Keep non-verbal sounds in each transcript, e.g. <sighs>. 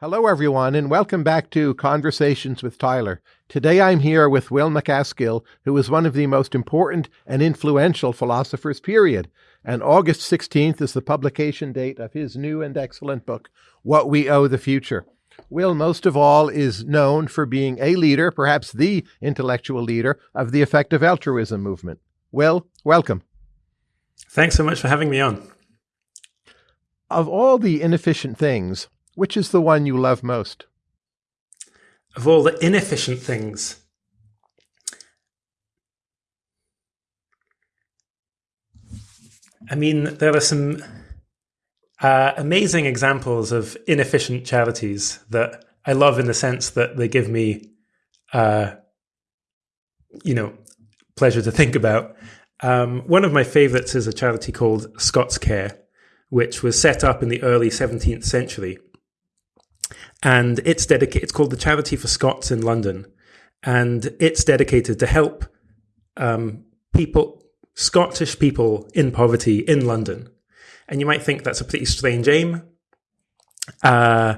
Hello, everyone, and welcome back to Conversations with Tyler. Today I'm here with Will MacAskill, who is one of the most important and influential philosophers, period. And August 16th is the publication date of his new and excellent book, What We Owe the Future. Will, most of all, is known for being a leader, perhaps the intellectual leader, of the effective altruism movement. Will, welcome. Thanks so much for having me on. Of all the inefficient things, which is the one you love most? Of all the inefficient things, I mean, there are some uh, amazing examples of inefficient charities that I love in the sense that they give me, uh, you know, pleasure to think about. Um, one of my favorites is a charity called Scots Care, which was set up in the early 17th century. And it's dedicated, it's called the Charity for Scots in London. And it's dedicated to help um, people, Scottish people in poverty in London. And you might think that's a pretty strange aim. Uh,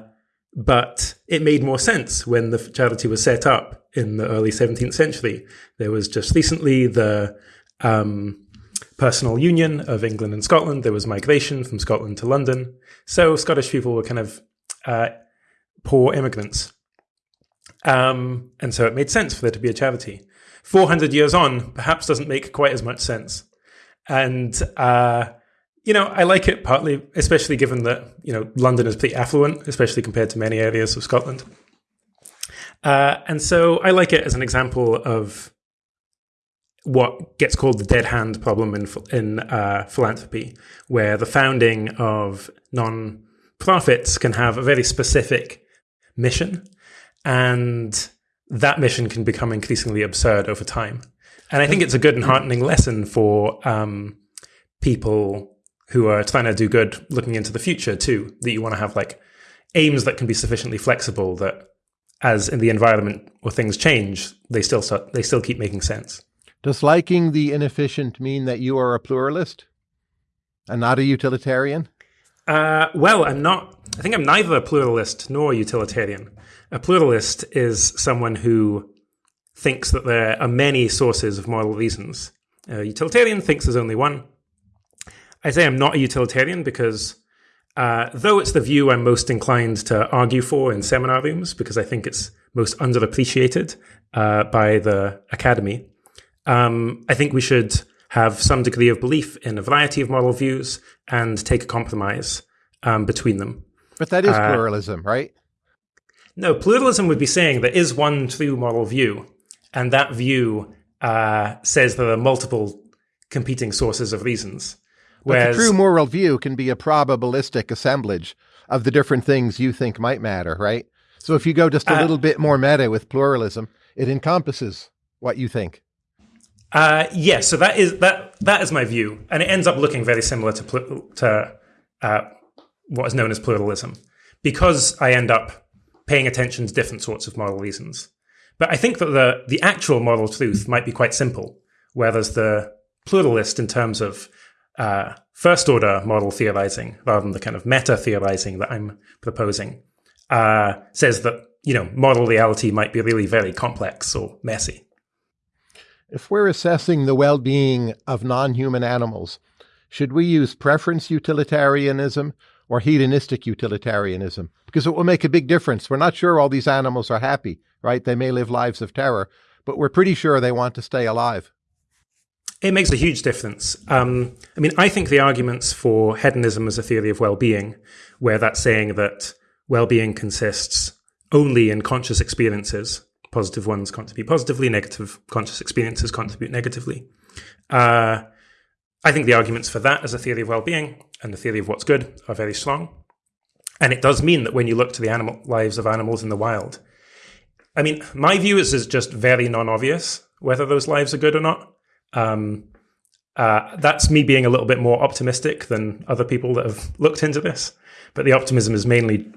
but it made more sense when the charity was set up in the early 17th century. There was just recently the um, personal union of England and Scotland. There was migration from Scotland to London. So Scottish people were kind of uh, poor immigrants. Um, and so it made sense for there to be a charity. 400 years on, perhaps doesn't make quite as much sense. And, uh, you know, I like it partly, especially given that, you know, London is pretty affluent, especially compared to many areas of Scotland. Uh, and so I like it as an example of what gets called the dead hand problem in in uh, philanthropy, where the founding of non profits can have a very specific mission, and that mission can become increasingly absurd over time. And I think it's a good and heartening lesson for um, people who are trying to do good, looking into the future too. That you want to have like aims that can be sufficiently flexible that, as in the environment or things change, they still start, they still keep making sense. Does liking the inefficient mean that you are a pluralist and not a utilitarian? Uh, well, I'm not. I think I'm neither a pluralist nor a utilitarian. A pluralist is someone who thinks that there are many sources of moral reasons. A utilitarian thinks there's only one. I say I'm not a utilitarian because, uh, though it's the view I'm most inclined to argue for in seminar rooms, because I think it's most underappreciated uh, by the academy, um, I think we should have some degree of belief in a variety of moral views and take a compromise um, between them. But that is uh, pluralism, right? No, pluralism would be saying there is one true moral view, and that view uh, says there are multiple competing sources of reasons. Whereas, but the true moral view can be a probabilistic assemblage of the different things you think might matter, right? So if you go just a uh, little bit more meta with pluralism, it encompasses what you think. Uh, yes, yeah, so that is that that is my view, and it ends up looking very similar to to uh, what is known as pluralism, because I end up paying attention to different sorts of moral reasons. But I think that the the actual moral truth might be quite simple, whereas the pluralist, in terms of uh, first order moral theorizing, rather than the kind of meta theorizing that I'm proposing, uh, says that you know moral reality might be really very complex or messy. If we're assessing the well being of non human animals, should we use preference utilitarianism or hedonistic utilitarianism? Because it will make a big difference. We're not sure all these animals are happy, right? They may live lives of terror, but we're pretty sure they want to stay alive. It makes a huge difference. Um, I mean, I think the arguments for hedonism as a theory of well being, where that's saying that well being consists only in conscious experiences, positive ones contribute positively, negative conscious experiences contribute negatively. Uh, I think the arguments for that as a theory of well-being and the theory of what's good are very strong. And it does mean that when you look to the animal lives of animals in the wild, I mean, my view is, is just very non-obvious whether those lives are good or not. Um, uh, that's me being a little bit more optimistic than other people that have looked into this. But the optimism is mainly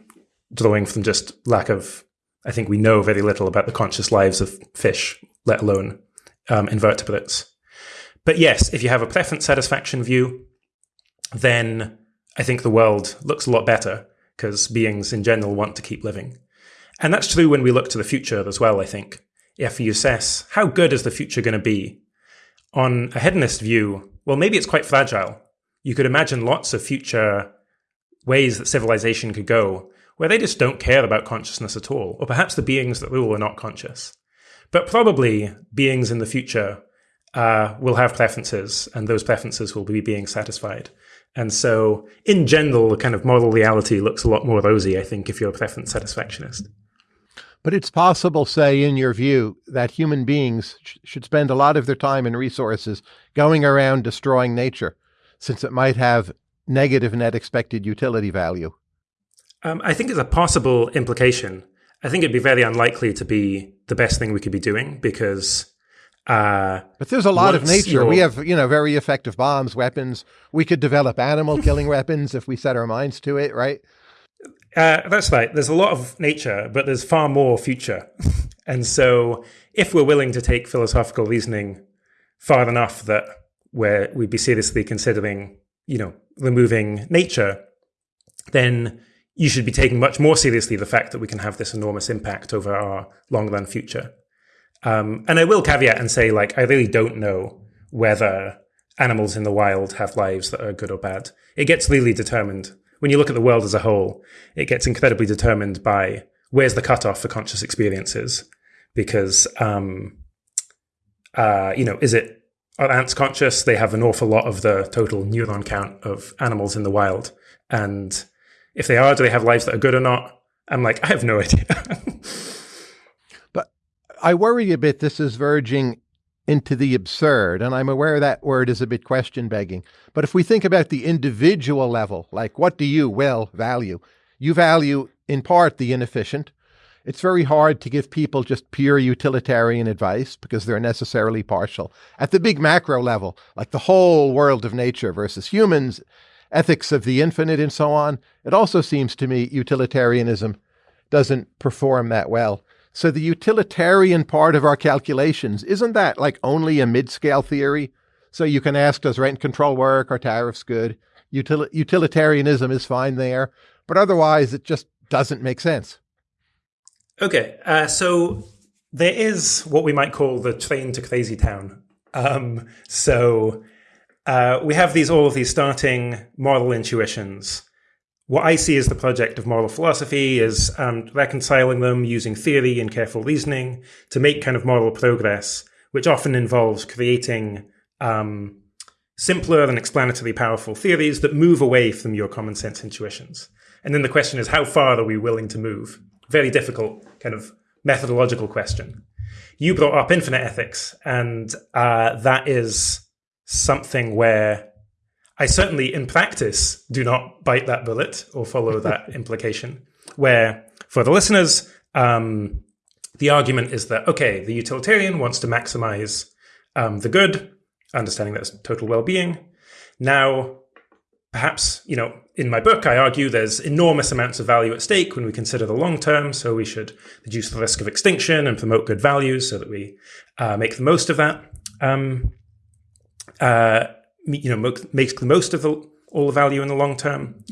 drawing from just lack of I think we know very little about the conscious lives of fish, let alone um, invertebrates. But yes, if you have a preference satisfaction view, then I think the world looks a lot better because beings in general want to keep living. And that's true when we look to the future as well, I think. If you assess how good is the future going to be, on a hedonist view, well, maybe it's quite fragile. You could imagine lots of future ways that civilization could go where they just don't care about consciousness at all, or perhaps the beings that rule are not conscious. But probably beings in the future uh, will have preferences, and those preferences will be being satisfied. And so, in general, the kind of moral reality looks a lot more rosy, I think, if you're a preference satisfactionist. But it's possible, say, in your view, that human beings sh- should spend a lot of their time and resources going around destroying nature, since it might have negative net expected utility value. Um, I think it's a possible implication. I think it'd be very unlikely to be the best thing we could be doing because. Uh, but there's a lot of nature. We have, you know, very effective bombs, weapons. We could develop animal <laughs> killing weapons if we set our minds to it, right? Uh, that's right. There's a lot of nature, but there's far more future. <laughs> and so, if we're willing to take philosophical reasoning far enough that where we'd be seriously considering, you know, removing nature, then you should be taking much more seriously the fact that we can have this enormous impact over our long run future. Um, and I will caveat and say, like, I really don't know whether animals in the wild have lives that are good or bad. It gets really determined when you look at the world as a whole, it gets incredibly determined by where's the cutoff for conscious experiences. Because, um, uh, you know, is it are ants conscious? They have an awful lot of the total neuron count of animals in the wild. And if they are, do they have lives that are good or not? I'm like, I have no <laughs> idea. but I worry a bit this is verging into the absurd. And I'm aware that word is a bit question begging. But if we think about the individual level, like what do you, Will, value? You value, in part, the inefficient. It's very hard to give people just pure utilitarian advice because they're necessarily partial. At the big macro level, like the whole world of nature versus humans, ethics of the infinite, and so on, it also seems to me utilitarianism doesn't perform that well. So the utilitarian part of our calculations, isn't that like only a mid-scale theory? So you can ask, does rent control work? Are tariffs good? Util- utilitarianism is fine there, but otherwise it just doesn't make sense. Okay, uh, so there is what we might call the train to crazy town. Um, so uh, we have these all of these starting moral intuitions what I see as the project of moral philosophy is um, reconciling them using theory and careful reasoning to make kind of moral progress, which often involves creating um, simpler and explanatory powerful theories that move away from your common sense intuitions. And then the question is, how far are we willing to move? Very difficult kind of methodological question. You brought up infinite ethics, and uh, that is something where I certainly, in practice, do not bite that bullet or follow <laughs> that implication. Where, for the listeners, um, the argument is that, okay, the utilitarian wants to maximize um, the good, understanding that's total well being. Now, perhaps, you know, in my book, I argue there's enormous amounts of value at stake when we consider the long term. So we should reduce the risk of extinction and promote good values so that we uh, make the most of that. Um, uh, you know makes the most of the, all the value in the long term.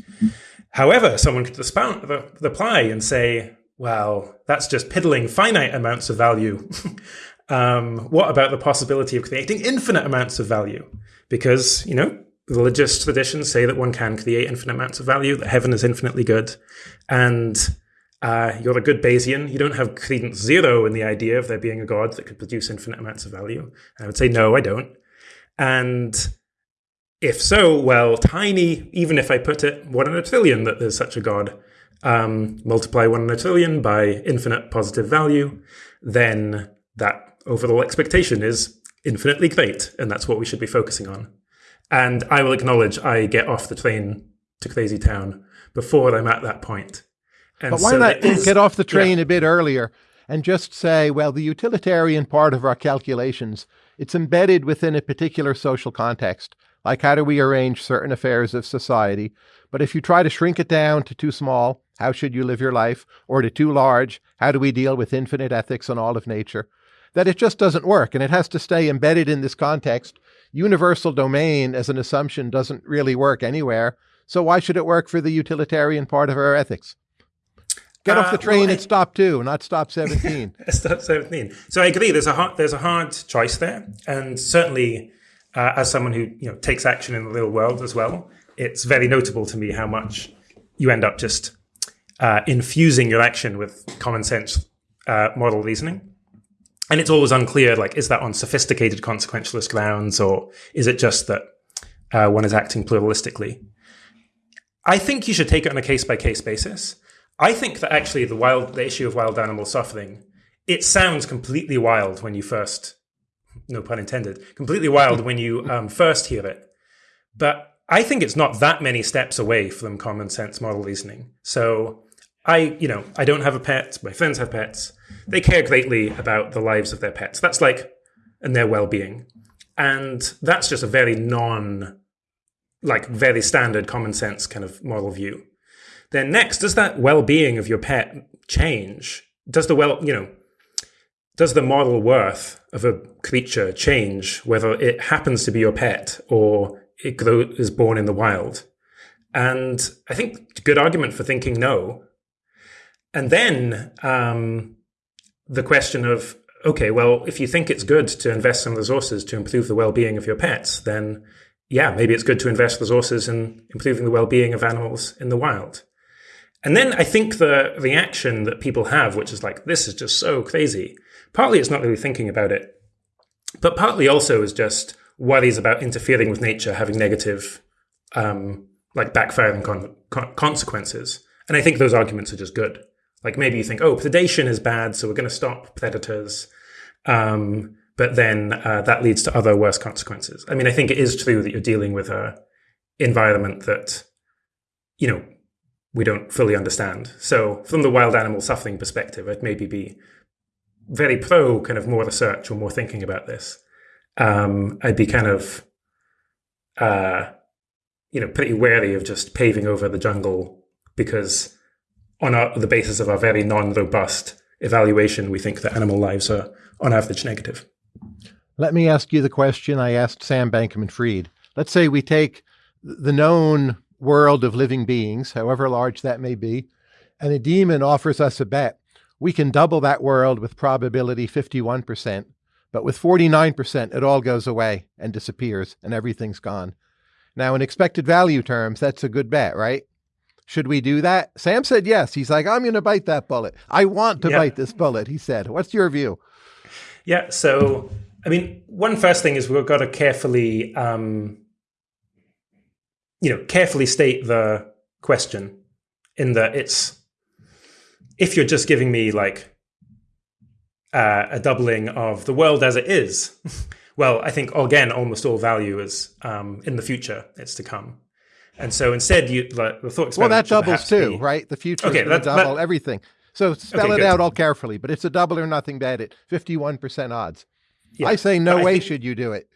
However, someone could reply and say, "Well, that's just piddling finite amounts of value." <laughs> um, what about the possibility of creating infinite amounts of value? Because you know religious traditions say that one can create infinite amounts of value, that heaven is infinitely good, and uh, you're a good Bayesian. You don't have credence zero in the idea of there being a God that could produce infinite amounts of value. I would say no, I don't. And if so, well, tiny, even if I put it one in a trillion that there's such a God, um, multiply one in a trillion by infinite positive value, then that overall expectation is infinitely great. And that's what we should be focusing on. And I will acknowledge I get off the train to Crazy Town before I'm at that point. And but why so not is, get off the train yeah. a bit earlier and just say, well, the utilitarian part of our calculations, it's embedded within a particular social context like how do we arrange certain affairs of society. But if you try to shrink it down to too small, how should you live your life? Or to too large, how do we deal with infinite ethics and all of nature? That it just doesn't work and it has to stay embedded in this context. Universal domain as an assumption doesn't really work anywhere. So why should it work for the utilitarian part of our ethics? Get off the Uh, train well, at stop two, not stop 17. <laughs> Step 17. So I agree. There's a hard, there's a hard choice there, and certainly, uh, as someone who you know takes action in the real world as well, it's very notable to me how much you end up just uh, infusing your action with common sense uh, model reasoning, and it's always unclear. Like, is that on sophisticated consequentialist grounds, or is it just that uh, one is acting pluralistically? I think you should take it on a case by case basis. I think that actually the wild the issue of wild animal suffering it sounds completely wild when you first no pun intended completely wild when you <laughs> um, first hear it. But I think it's not that many steps away from common sense model reasoning. So I you know I don't have a pet my friends have pets they care greatly about the lives of their pets. That's like and their well-being. And that's just a very non like very standard common sense kind of model view then next does that well-being of your pet change? Does the well you know does the moral worth of a creature change whether it happens to be your pet or it grow, is born in the wild? And i think good argument for thinking no. And then um, the question of okay well if you think it's good to invest some resources to improve the well-being of your pets then yeah maybe it's good to invest resources in improving the well-being of animals in the wild and then I think the reaction that people have, which is like, this is just so crazy, partly it's not really thinking about it, but partly also is just worries about interfering with nature having negative, um, like backfiring con- con- consequences. And I think those arguments are just good. Like maybe you think, oh, predation is bad, so we're going to stop predators. Um, but then uh, that leads to other worse consequences. I mean, I think it is true that you're dealing with a environment that, you know, we don't fully understand. So, from the wild animal suffering perspective, I'd maybe be very pro kind of more research or more thinking about this. Um, I'd be kind of, uh, you know, pretty wary of just paving over the jungle because, on our, the basis of our very non-robust evaluation, we think that animal lives are on average negative. Let me ask you the question I asked Sam Bankman Fried. Let's say we take the known world of living beings, however large that may be, and a demon offers us a bet. We can double that world with probability 51%, but with 49%, it all goes away and disappears and everything's gone. Now, in expected value terms, that's a good bet, right? Should we do that? Sam said yes. He's like, I'm going to bite that bullet. I want to Yeah. bite this bullet, he said. What's your view? Yeah. So, I mean, one first thing is we've got to carefully, um, you know, carefully state the question in that it's if you're just giving me like uh, a doubling of the world as it is, <laughs> well, I think again, almost all value is um, in the future. It's to come. And so instead, you like, the thought Well, that doubles too, be- right? The future Okay, is that- double that- everything. So spell Okay, it good. out all carefully, but it's a double or nothing bet at 51% odds. Yeah, I say no I way think- should you do it.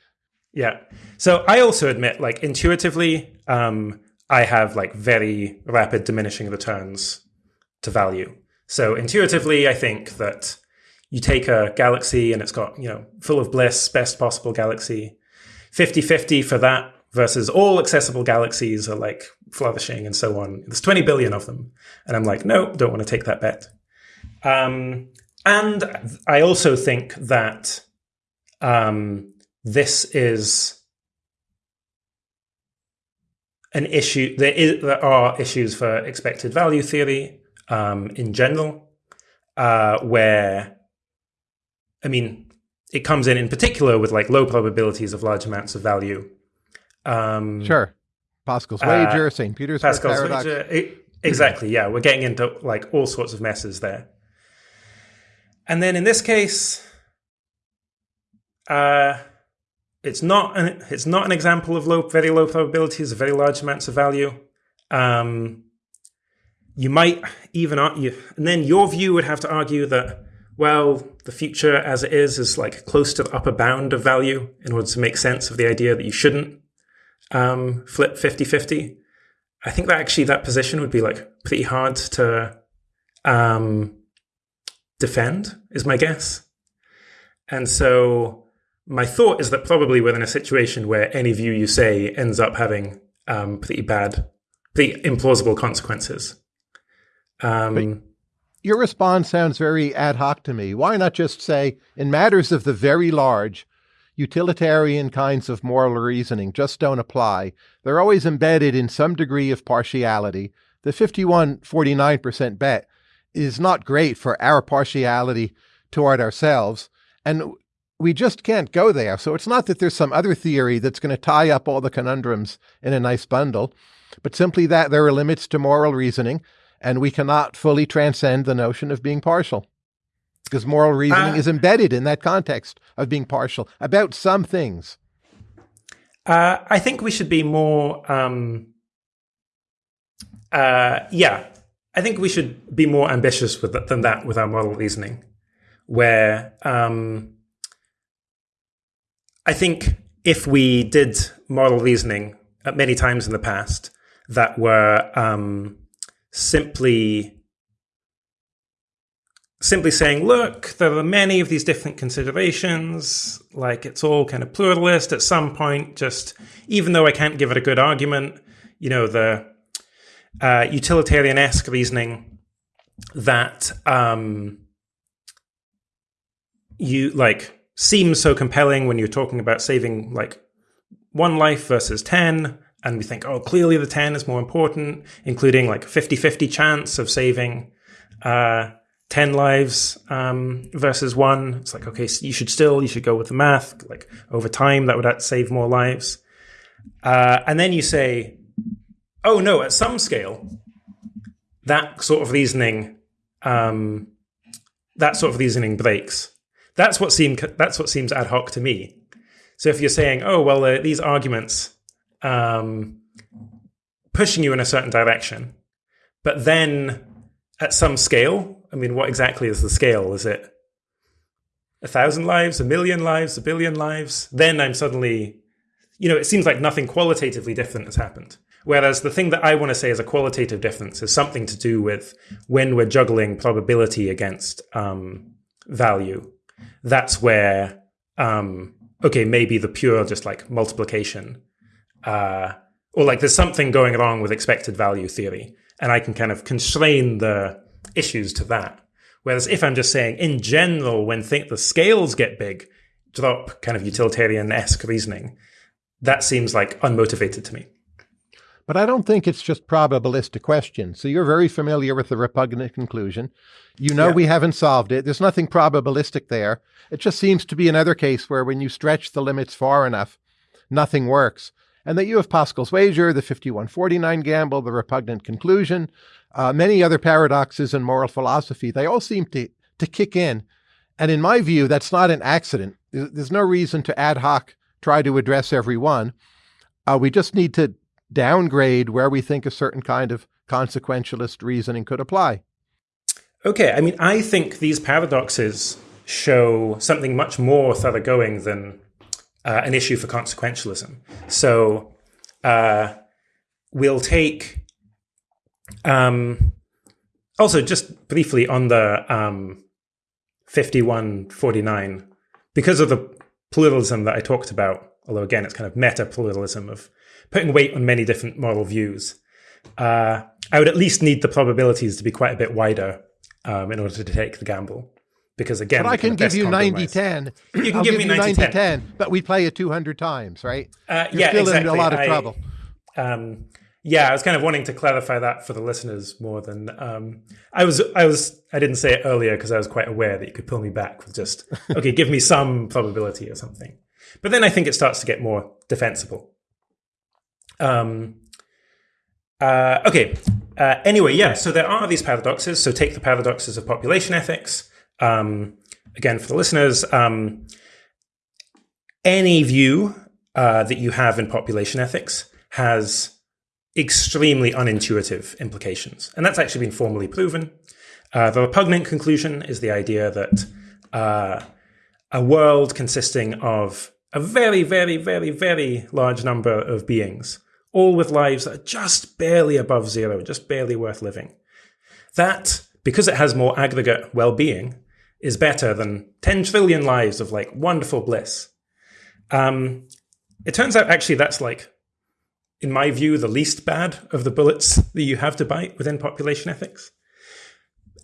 Yeah. So I also admit, like intuitively, um, I have like very rapid diminishing returns to value. So intuitively, I think that you take a galaxy and it's got, you know, full of bliss, best possible galaxy, 50 50 for that versus all accessible galaxies are like flourishing and so on. There's 20 billion of them. And I'm like, no, don't want to take that bet. Um, and I also think that um, this is an issue. There, is, there are issues for expected value theory um, in general, uh, where, I mean, it comes in in particular with like low probabilities of large amounts of value. Um, Sure. Pascal's Uh, wager, St. Peter's Pascal's paradox. wager. E- Exactly. Yeah, we're getting into like all sorts of messes there. And then in this case, uh, it's not an it's not an example of low, very low probabilities of very large amounts of value. Um, you might even argue, and then your view would have to argue that well, the future as it is is like close to the upper bound of value in order to make sense of the idea that you shouldn't um, flip 50-50. I think that actually that position would be like pretty hard to um, defend, is my guess. And so my thought is that probably we're in a situation where any view you say ends up having um, pretty bad pretty implausible consequences. Um, your response sounds very ad hoc to me. Why not just say, in matters of the very large, utilitarian kinds of moral reasoning just don't apply. They're always embedded in some degree of partiality. The 51 49% bet is not great for our partiality toward ourselves. And we just can't go there. So it's not that there's some other theory that's going to tie up all the conundrums in a nice bundle, but simply that there are limits to moral reasoning and we cannot fully transcend the notion of being partial because moral reasoning uh, is embedded in that context of being partial about some things. Uh, I think we should be more. Um, uh, yeah, I think we should be more ambitious with than that with our moral reasoning, where um, I think if we did moral reasoning at many times in the past that were um, simply simply saying, look, there are many of these different considerations, like it's all kind of pluralist at some point, just even though I can't give it a good argument, you know, the uh, utilitarian esque reasoning that um, you like seems so compelling when you're talking about saving like one life versus 10 and we think oh clearly the 10 is more important including like 50-50 chance of saving uh, 10 lives um, versus one. It's like okay so you should still you should go with the math like over time that would save more lives. Uh, and then you say oh no at some scale that sort of reasoning um, that sort of reasoning breaks that's what seemed that's what seems ad hoc to me so if you're saying oh well uh, these arguments um, pushing you in a certain direction. But then at some scale, I mean, what exactly is the scale? Is it a thousand lives, a million lives, a billion lives? Then I'm suddenly, you know, it seems like nothing qualitatively different has happened. Whereas the thing that I want to say is a qualitative difference is something to do with when we're juggling probability against um, value. That's where, um, okay, maybe the pure just like multiplication uh, or like there's something going wrong with expected value theory, and I can kind of constrain the issues to that. Whereas if I'm just saying in general, when think the scales get big, drop kind of utilitarian esque reasoning, that seems like unmotivated to me. But I don't think it's just probabilistic question. So you're very familiar with the repugnant conclusion. You know yeah. we haven't solved it. There's nothing probabilistic there. It just seems to be another case where when you stretch the limits far enough, nothing works and that you have Pascal's wager, the 5149 gamble, the repugnant conclusion, uh, many other paradoxes in moral philosophy, they all seem to, to kick in. And in my view, that's not an accident. There's no reason to ad hoc try to address every one. Uh, we just need to downgrade where we think a certain kind of consequentialist reasoning could apply. Okay, I mean, I think these paradoxes show something much more thoroughgoing than uh, an issue for consequentialism. So uh, we'll take um, also just briefly on the um, 5149 because of the pluralism that I talked about. Although again, it's kind of meta pluralism of putting weight on many different moral views. Uh, I would at least need the probabilities to be quite a bit wider um, in order to take the gamble because again, but I can give you 90 10. You can I'll give, me 90 10. 10. But we play it 200 times, right? Uh, yeah, still exactly. in a lot of I, trouble. Um, yeah, I was kind of wanting to clarify that for the listeners more than um, I was. I was. I didn't say it earlier because I was quite aware that you could pull me back with just <laughs> okay, give me some probability or something. But then I think it starts to get more defensible. Um. Uh, okay. Uh, anyway, yeah. So there are these paradoxes. So take the paradoxes of population ethics. Um, again, for the listeners, um, any view uh, that you have in population ethics has extremely unintuitive implications. And that's actually been formally proven. Uh, the repugnant conclusion is the idea that uh, a world consisting of a very, very, very, very large number of beings, all with lives that are just barely above zero, just barely worth living. That, because it has more aggregate well being, is better than 10 trillion lives of like wonderful bliss. Um, it turns out actually that's like in my view, the least bad of the bullets that you have to bite within population ethics.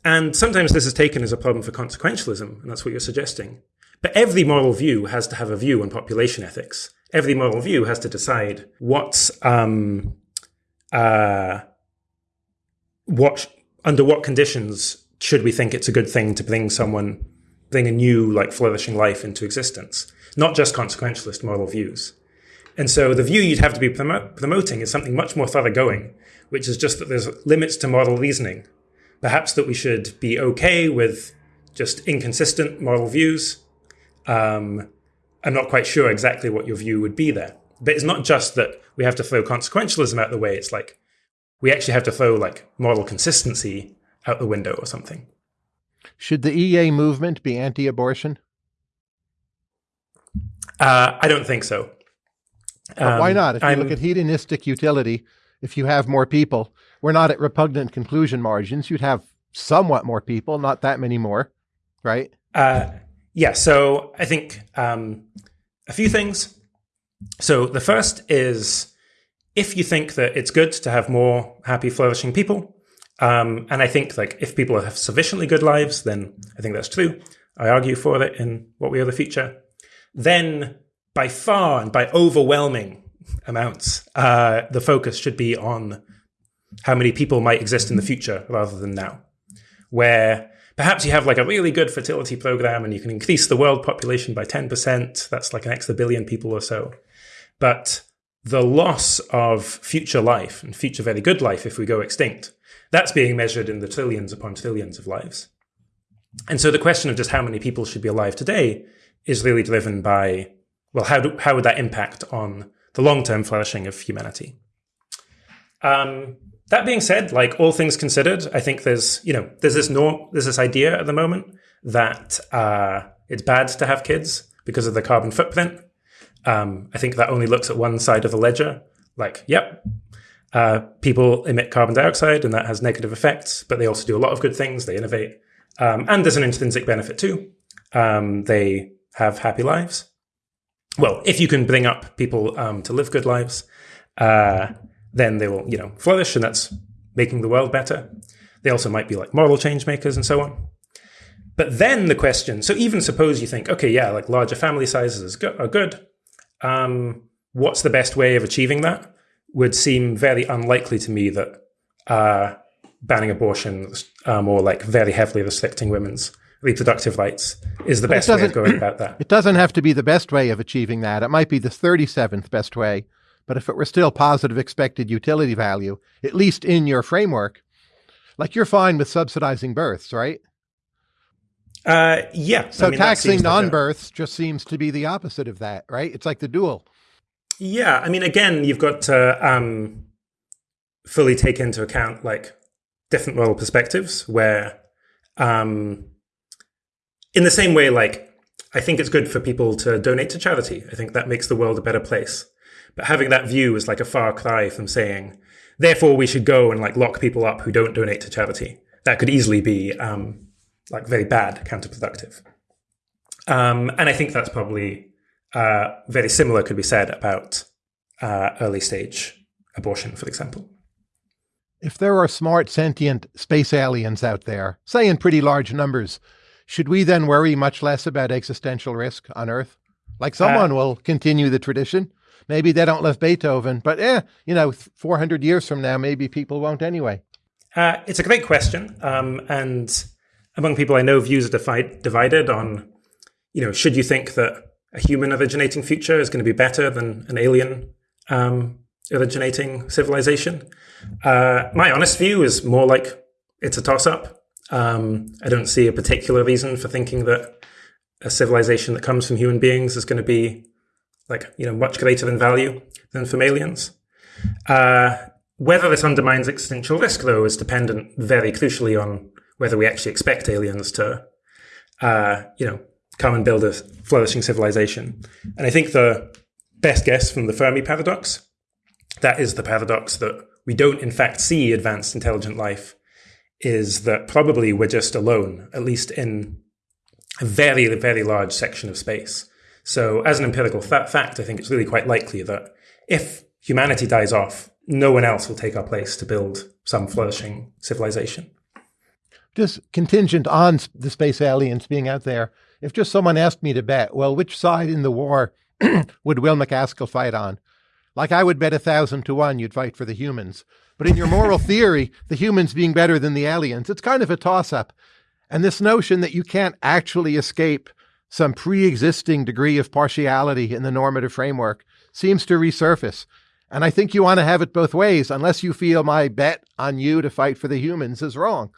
And sometimes this is taken as a problem for consequentialism, and that's what you're suggesting. But every moral view has to have a view on population ethics. Every moral view has to decide what, um, uh, what under what conditions should we think it's a good thing to bring someone, bring a new, like flourishing life into existence, not just consequentialist moral views. And so the view you'd have to be promo- promoting is something much more thoroughgoing, which is just that there's limits to moral reasoning. Perhaps that we should be okay with just inconsistent moral views. Um, I'm not quite sure exactly what your view would be there. But it's not just that we have to throw consequentialism out the way. It's like we actually have to throw like moral consistency out the window or something. Should the EA movement be anti abortion? Uh, I don't think so. Um, why not? If you I'm, look at hedonistic utility, if you have more people, we're not at repugnant conclusion margins. You'd have somewhat more people, not that many more, right? Uh, yeah. So I think um, a few things. So the first is if you think that it's good to have more happy, flourishing people, um, and I think like if people have sufficiently good lives, then I think that's true. I argue for it in What We Owe the Future. Then by far and by overwhelming amounts, uh, the focus should be on how many people might exist in the future rather than now. Where perhaps you have like a really good fertility program and you can increase the world population by 10%. That's like an extra billion people or so. But the loss of future life and future very good life if we go extinct, that's being measured in the trillions upon trillions of lives. And so the question of just how many people should be alive today is really driven by, well, how, do, how would that impact on the long term flourishing of humanity? Um, that being said, like all things considered, I think there's, you know, there's this no, there's this idea at the moment that uh, it's bad to have kids because of the carbon footprint. Um, I think that only looks at one side of the ledger. Like, yep, uh, people emit carbon dioxide and that has negative effects, but they also do a lot of good things. They innovate. Um, and there's an intrinsic benefit too. Um, they have happy lives. Well, if you can bring up people um, to live good lives, uh, then they will, you know, flourish, and that's making the world better. They also might be like moral change makers and so on. But then the question so even suppose you think, okay, yeah, like larger family sizes are good. Um, what's the best way of achieving that? Would seem very unlikely to me that uh, banning abortion um, or like very heavily restricting women's reproductive rights is the but best way of going about <clears throat> that. It doesn't have to be the best way of achieving that. It might be the 37th best way. But if it were still positive expected utility value, at least in your framework, like you're fine with subsidizing births, right? Uh, yeah. So I mean, taxing non-births just seems to be the opposite of that, right? It's like the dual. Yeah, I mean, again, you've got to um, fully take into account like different moral perspectives. Where, um, in the same way, like I think it's good for people to donate to charity. I think that makes the world a better place. But having that view is like a far cry from saying, therefore, we should go and like lock people up who don't donate to charity. That could easily be um, like very bad, counterproductive. Um, and I think that's probably uh, very similar could be said about uh, early stage abortion, for example. If there are smart, sentient space aliens out there, say in pretty large numbers, should we then worry much less about existential risk on Earth? Like someone uh, will continue the tradition. Maybe they don't love Beethoven, but eh, you know, 400 years from now, maybe people won't anyway. Uh, it's a great question. Um, and among people I know, views are divided on, you know, should you think that a human originating future is going to be better than an alien um, originating civilization? Uh, my honest view is more like it's a toss up. Um, I don't see a particular reason for thinking that a civilization that comes from human beings is going to be like you know much greater in value than from aliens. Uh, whether this undermines existential risk, though, is dependent very crucially on whether we actually expect aliens to, uh, you know, come and build a flourishing civilization. And I think the best guess from the Fermi paradox, that is the paradox that we don't in fact see advanced intelligent life, is that probably we're just alone, at least in a very, very large section of space. So as an empirical fa- fact, I think it's really quite likely that if humanity dies off, no one else will take our place to build some flourishing civilization. Just contingent on the space aliens being out there, if just someone asked me to bet, well, which side in the war <clears throat> would Will MacAskill fight on? Like I would bet a thousand to one you'd fight for the humans. But in your moral <laughs> theory, the humans being better than the aliens, it's kind of a toss up. And this notion that you can't actually escape some pre existing degree of partiality in the normative framework seems to resurface. And I think you want to have it both ways, unless you feel my bet on you to fight for the humans is wrong.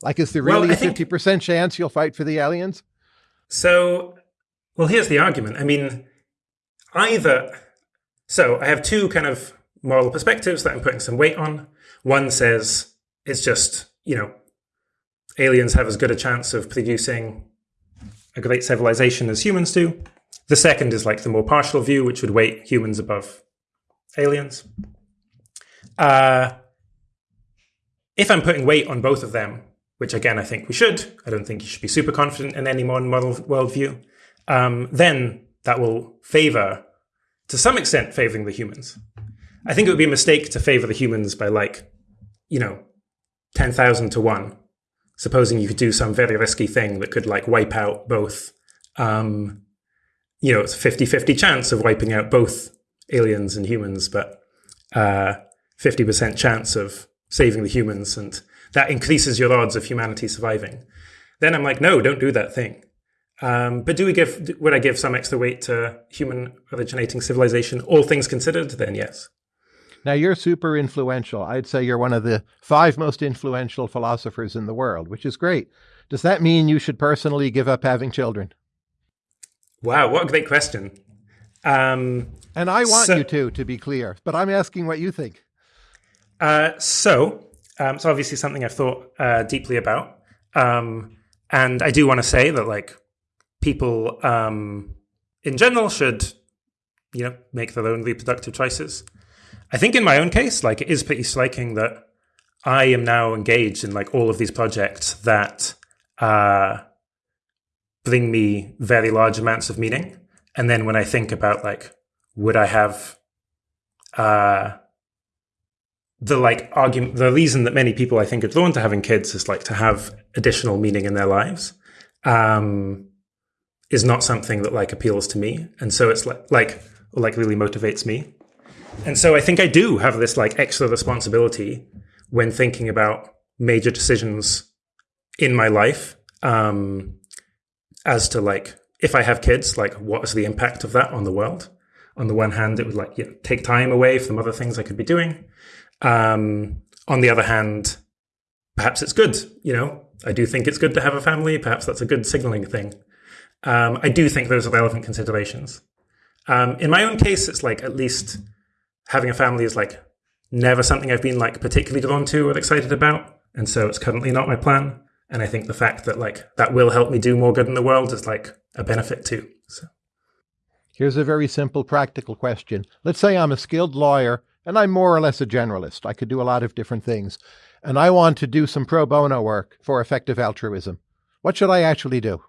Like, is there really well, a 50% chance you'll fight for the aliens? So, well, here's the argument. I mean, either. So, I have two kind of moral perspectives that I'm putting some weight on. One says it's just, you know, aliens have as good a chance of producing great civilization as humans do. The second is like the more partial view, which would weight humans above aliens. Uh, if I'm putting weight on both of them, which again I think we should, I don't think you should be super confident in any modern model worldview, um, then that will favor, to some extent, favoring the humans. I think it would be a mistake to favor the humans by like, you know, 10,000 to 1 supposing you could do some very risky thing that could like wipe out both um, you know it's a 50-50 chance of wiping out both aliens and humans but uh, 50% chance of saving the humans and that increases your odds of humanity surviving. Then i'm like no don't do that thing. Um, but do we give would i give some extra weight to human originating civilization? All things considered then yes now, you're super influential. I'd say you're one of the five most influential philosophers in the world, which is great. Does that mean you should personally give up having children? Wow, what a great question. Um, and I want so, you to, to be clear, but I'm asking what you think. Uh, so, um, it's obviously something I've thought uh, deeply about. Um, and I do want to say that, like, people um, in general should, you know, make their own reproductive choices. I think in my own case, like it is pretty striking that I am now engaged in like all of these projects that uh, bring me very large amounts of meaning. And then when I think about like, would I have uh, the like argument, the reason that many people I think are drawn to having kids is like to have additional meaning in their lives. Um, is not something that like appeals to me, and so it's like like like really motivates me. And so I think I do have this like extra responsibility when thinking about major decisions in my life um, as to like if I have kids, like what is the impact of that on the world? On the one hand, it would like you know, take time away from other things I could be doing. Um, on the other hand, perhaps it's good. You know, I do think it's good to have a family. Perhaps that's a good signaling thing. Um, I do think those are relevant considerations. Um, in my own case, it's like at least having a family is like never something I've been like particularly drawn to or excited about. And so it's currently not my plan. And I think the fact that like that will help me do more good in the world is like a benefit too. So here's a very simple practical question. Let's say I'm a skilled lawyer and I'm more or less a generalist. I could do a lot of different things. And I want to do some pro bono work for effective altruism. What should I actually do?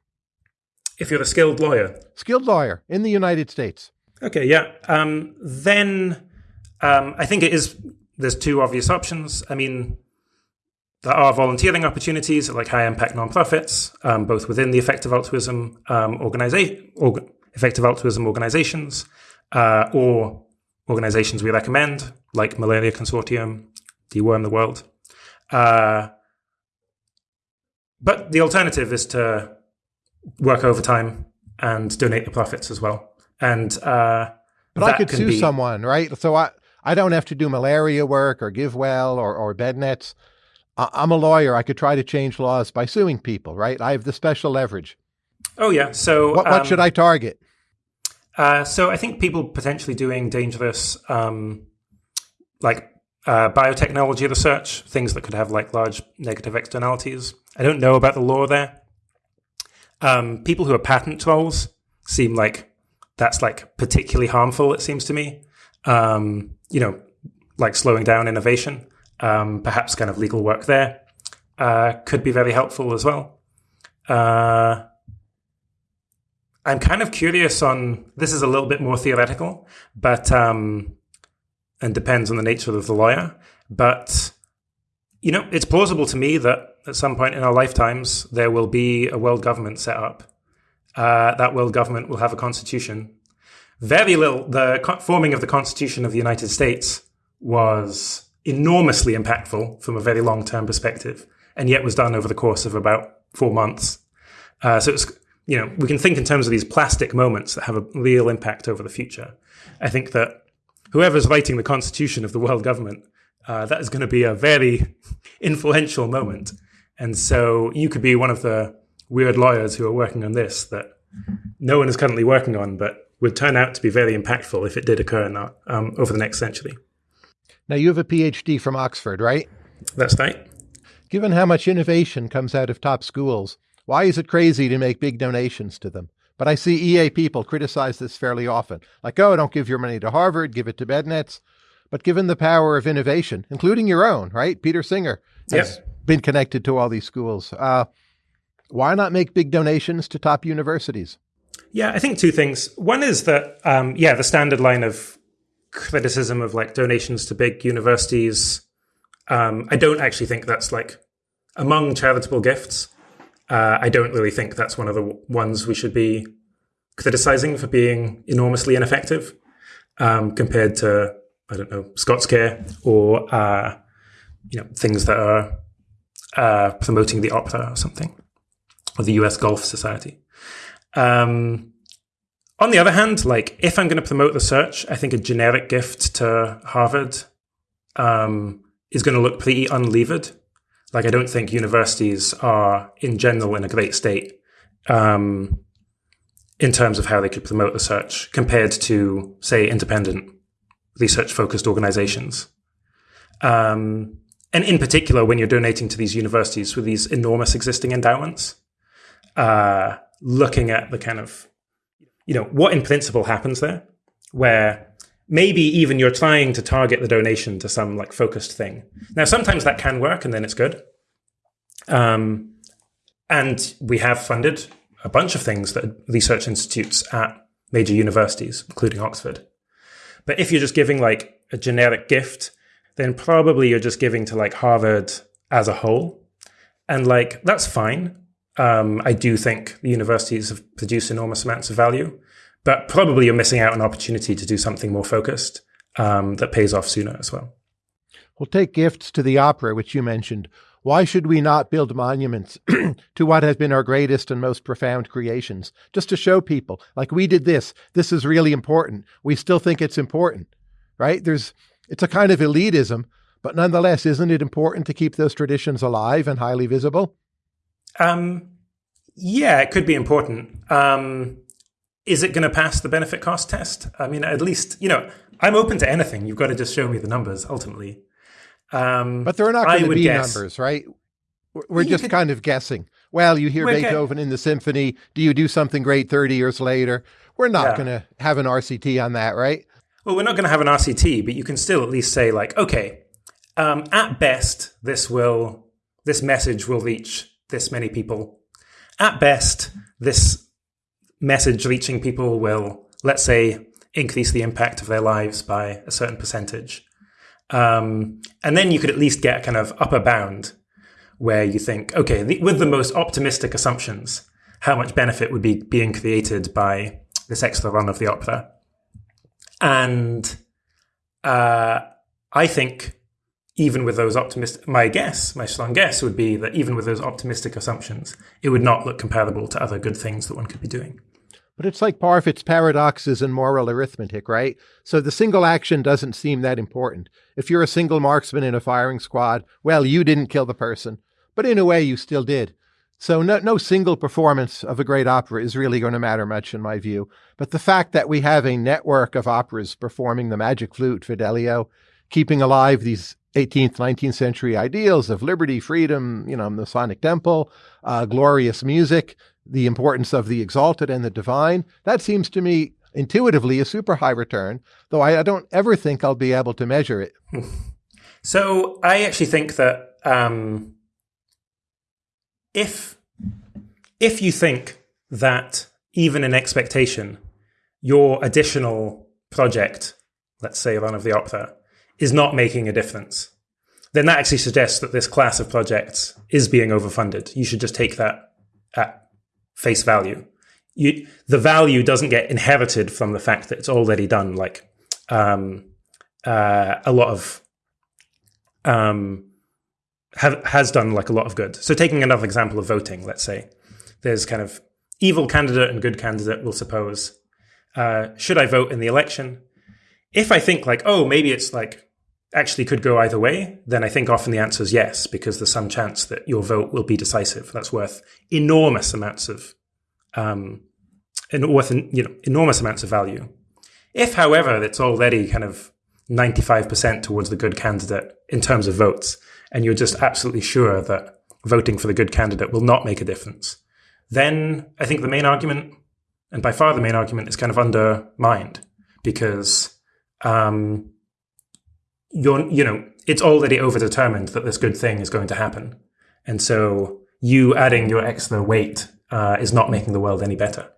If you're a skilled lawyer. Skilled lawyer in the United States. Okay, yeah. Um, then um, I think it is. There's two obvious options. I mean, there are volunteering opportunities at like high impact nonprofits, um, both within the effective altruism um, organization, or effective altruism organizations, uh, or organizations we recommend, like Malaria Consortium, Deworm the World. Uh, but the alternative is to work overtime and donate the profits as well. And uh, but I could sue be, someone, right? So I I don't have to do malaria work or GiveWell or, or bed nets. I'm a lawyer. I could try to change laws by suing people, right? I have the special leverage. Oh, yeah. So, what, what um, should I target? Uh, so, I think people potentially doing dangerous, um, like uh, biotechnology research, things that could have like large negative externalities. I don't know about the law there. Um, people who are patent trolls seem like that's like particularly harmful, it seems to me. Um, you know, like slowing down innovation, um, perhaps kind of legal work there uh, could be very helpful as well. Uh, I'm kind of curious on this is a little bit more theoretical, but um, and depends on the nature of the lawyer. But you know, it's plausible to me that at some point in our lifetimes there will be a world government set up. Uh, that world government will have a constitution. Very little. The forming of the Constitution of the United States was enormously impactful from a very long term perspective, and yet was done over the course of about four months. Uh, so it's you know we can think in terms of these plastic moments that have a real impact over the future. I think that whoever's writing the constitution of the world government, uh, that is going to be a very <laughs> influential moment. And so you could be one of the weird lawyers who are working on this that no one is currently working on, but would turn out to be very impactful if it did occur that, um, over the next century. Now, you have a PhD from Oxford, right? That's right. Given how much innovation comes out of top schools, why is it crazy to make big donations to them? But I see EA people criticize this fairly often. Like, oh, don't give your money to Harvard, give it to BedNets. But given the power of innovation, including your own, right? Peter Singer has yep. been connected to all these schools. Uh, why not make big donations to top universities? Yeah, I think two things. One is that, um, yeah, the standard line of criticism of like donations to big universities. Um, I don't actually think that's like among charitable gifts. Uh, I don't really think that's one of the ones we should be criticizing for being enormously ineffective um, compared to I don't know ScotsCare or uh, you know things that are uh, promoting the opera or something or the U.S. Golf Society. Um, on the other hand, like if I'm going to promote the search, I think a generic gift to Harvard um, is going to look pretty unlevered. Like I don't think universities are in general in a great state um, in terms of how they could promote the search compared to, say, independent research focused organizations. Um, and in particular, when you're donating to these universities with these enormous existing endowments, uh, looking at the kind of, you know, what in principle happens there, where maybe even you're trying to target the donation to some like focused thing. Now, sometimes that can work and then it's good. Um, and we have funded a bunch of things that research institutes at major universities, including Oxford. But if you're just giving like a generic gift, then probably you're just giving to like Harvard as a whole. And like, that's fine. Um, I do think the universities have produced enormous amounts of value, but probably you're missing out on an opportunity to do something more focused um, that pays off sooner as well. We'll take gifts to the opera, which you mentioned. Why should we not build monuments <clears throat> to what has been our greatest and most profound creations? Just to show people, like we did this, this is really important. We still think it's important, right? There's, it's a kind of elitism, but nonetheless, isn't it important to keep those traditions alive and highly visible? Um, yeah, it could be important. Um, is it going to pass the benefit cost test? I mean, at least, you know, I'm open to anything. You've got to just show me the numbers ultimately. Um, but there are not going to be guess, numbers, right? We're just could, kind of guessing. Well, you hear Beethoven in the symphony. Do you do something great 30 years later? We're not yeah. going to have an RCT on that, right? Well, we're not going to have an RCT, but you can still at least say, like, okay, um, at best, this will this message will reach this many people. At best, this message reaching people will, let's say, increase the impact of their lives by a certain percentage. Um, and then you could at least get a kind of upper bound where you think, okay, the, with the most optimistic assumptions, how much benefit would be being created by this extra run of the opera? And uh, I think even with those optimistic, my guess, my strong guess would be that even with those optimistic assumptions, it would not look comparable to other good things that one could be doing. But it's like Parfit's paradoxes and moral arithmetic, right? So the single action doesn't seem that important. If you're a single marksman in a firing squad, well, you didn't kill the person, but in a way you still did. So no, no single performance of a great opera is really going to matter much in my view. But the fact that we have a network of operas performing the magic flute, Fidelio, keeping alive these 18th, 19th century ideals of liberty, freedom, you know, the Sonic Temple, uh, glorious music, the importance of the exalted and the divine. That seems to me intuitively a super high return, though I, I don't ever think I'll be able to measure it. <laughs> So I actually think that um, if if you think that even in expectation, your additional project, let's say Run of the Opera, is not making a difference, then that actually suggests that this class of projects is being overfunded. You should just take that at face value. You, the value doesn't get inherited from the fact that it's already done. Like um, uh, a lot of um, have, has done like a lot of good. So taking another example of voting, let's say there's kind of evil candidate and good candidate. We'll suppose uh, should I vote in the election? If I think like, oh, maybe it's like actually could go either way, then I think often the answer is yes, because there's some chance that your vote will be decisive. That's worth enormous amounts of, um, worth you know enormous amounts of value. If, however, it's already kind of 95% towards the good candidate in terms of votes, and you're just absolutely sure that voting for the good candidate will not make a difference, then I think the main argument, and by far the main argument, is kind of undermined because um, you're, you know, it's already overdetermined that this good thing is going to happen. And so you adding your extra weight uh, is not making the world any better.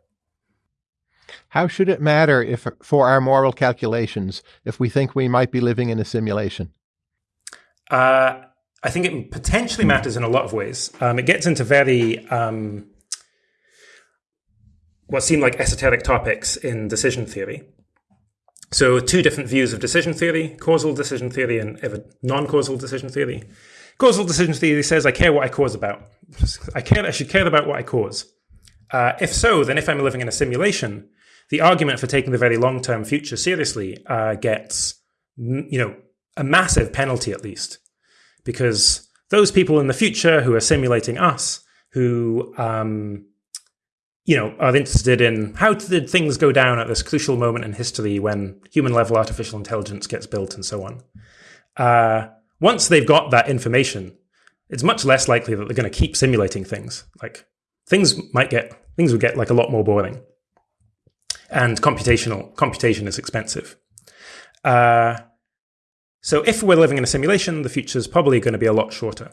How should it matter if for our moral calculations if we think we might be living in a simulation? Uh, I think it potentially matters in a lot of ways. Um, it gets into very um, what seem like esoteric topics in decision theory. So, two different views of decision theory causal decision theory and non causal decision theory. Causal decision theory says I care what I cause about. I care. I should care about what I cause. Uh, if so, then if I'm living in a simulation, the argument for taking the very long term future seriously uh, gets, you know, a massive penalty at least, because those people in the future who are simulating us, who um, you know, are interested in how did things go down at this crucial moment in history when human level artificial intelligence gets built and so on. Uh, once they've got that information, it's much less likely that they're going to keep simulating things. Like things might get things would get like a lot more boring, and computational computation is expensive. Uh, so if we're living in a simulation, the future is probably going to be a lot shorter,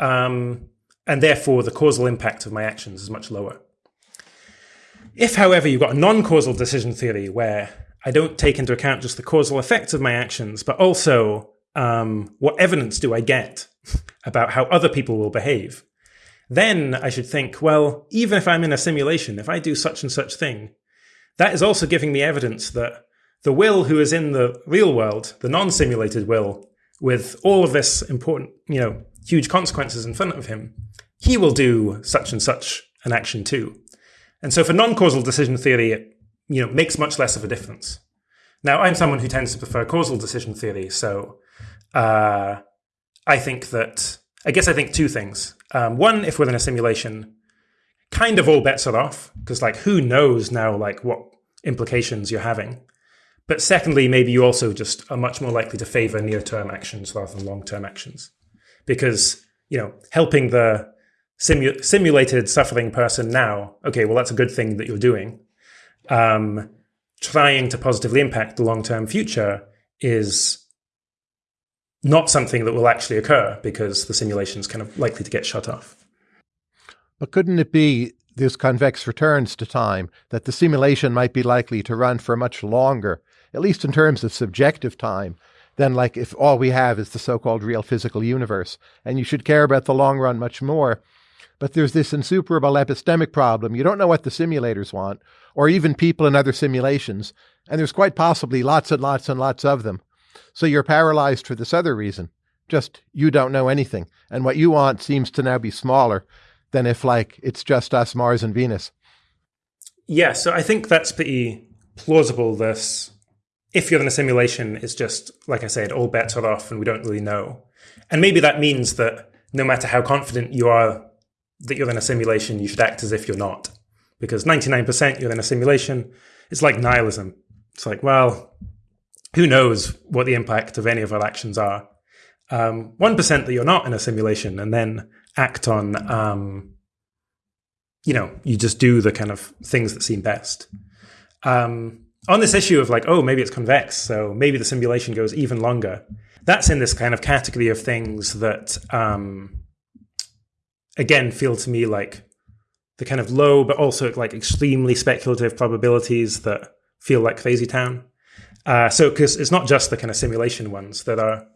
um, and therefore the causal impact of my actions is much lower. If, however, you've got a non causal decision theory where I don't take into account just the causal effects of my actions, but also um, what evidence do I get <laughs> about how other people will behave, then I should think, well, even if I'm in a simulation, if I do such and such thing, that is also giving me evidence that the will who is in the real world, the non simulated will, with all of this important, you know, huge consequences in front of him, he will do such and such an action too. And so for non-causal decision theory, it you know makes much less of a difference. Now, I'm someone who tends to prefer causal decision theory, so uh, I think that I guess I think two things. Um, one, if we're in a simulation, kind of all bets are off because like who knows now like what implications you're having. But secondly, maybe you also just are much more likely to favor near-term actions rather than long-term actions because you know helping the simu- simulated suffering person now, okay, well, that's a good thing that you're doing. Um, trying to positively impact the long term future is not something that will actually occur because the simulation is kind of likely to get shut off. But couldn't it be this convex returns to time that the simulation might be likely to run for much longer, at least in terms of subjective time, than like if all we have is the so-called real physical universe, and you should care about the long run much more but there's this insuperable epistemic problem. You don't know what the simulators want, or even people in other simulations, and there's quite possibly lots and lots and lots of them. So you're paralyzed for this other reason. Just you don't know anything, and what you want seems to now be smaller than if, like, it's just us, Mars, and Venus. Yeah, so I think that's pretty plausible. This, if you're in a simulation, it's just, like I said, all bets are off and we don't really know. And maybe that means that no matter how confident you are that you're in a simulation, you should act as if you're not. Because 99% you're in a simulation, it's like nihilism. It's like, well, who knows what the impact of any of our actions are? Um, 1% that you're not in a simulation and then act on, um, you know, you just do the kind of things that seem best. Um, on this issue of like, oh, maybe it's convex, so maybe the simulation goes even longer. That's in this kind of category of things that um, again feel to me like the kind of low but also like extremely speculative probabilities that feel like crazy town Uh, so, because it's not just the kind of simulation ones, that are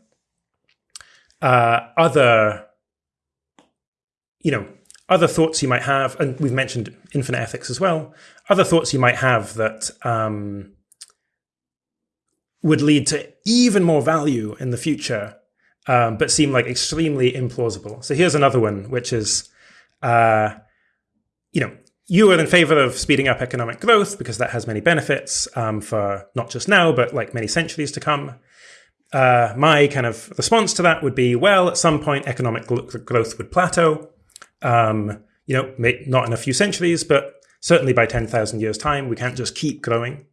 uh, other, you know, other thoughts you might have, and we've mentioned infinite ethics as well. Other thoughts you might have that um, would lead to even more value in the future, um, but seem like extremely implausible. So here's another one, which is, uh, you know, you are in favor of speeding up economic growth because that has many benefits um, for not just now, but like many centuries to come. Uh, my kind of response to that would be, well, at some point, economic growth would plateau. Um, you know, not in a few centuries, but certainly by 10,000 years' time, we can't just keep growing.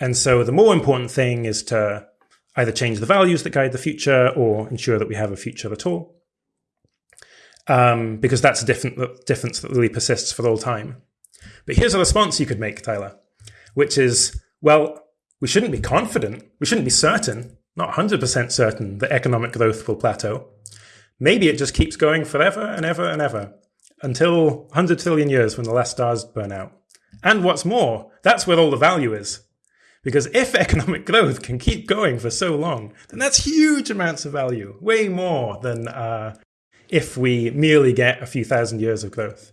And so the more important thing is to either change the values that guide the future or ensure that we have a future at all. Um, because that's a different difference that really persists for all time. But here's a response you could make, Tyler, which is, well, we shouldn't be confident, we shouldn't be certain, not 100% certain that economic growth will plateau. Maybe it just keeps going forever and ever and ever until 100 trillion years when the last stars burn out. And what's more, that's where all the value is. Because if economic <laughs> growth can keep going for so long, then that's huge amounts of value, way more than uh, if we merely get a few thousand years of growth.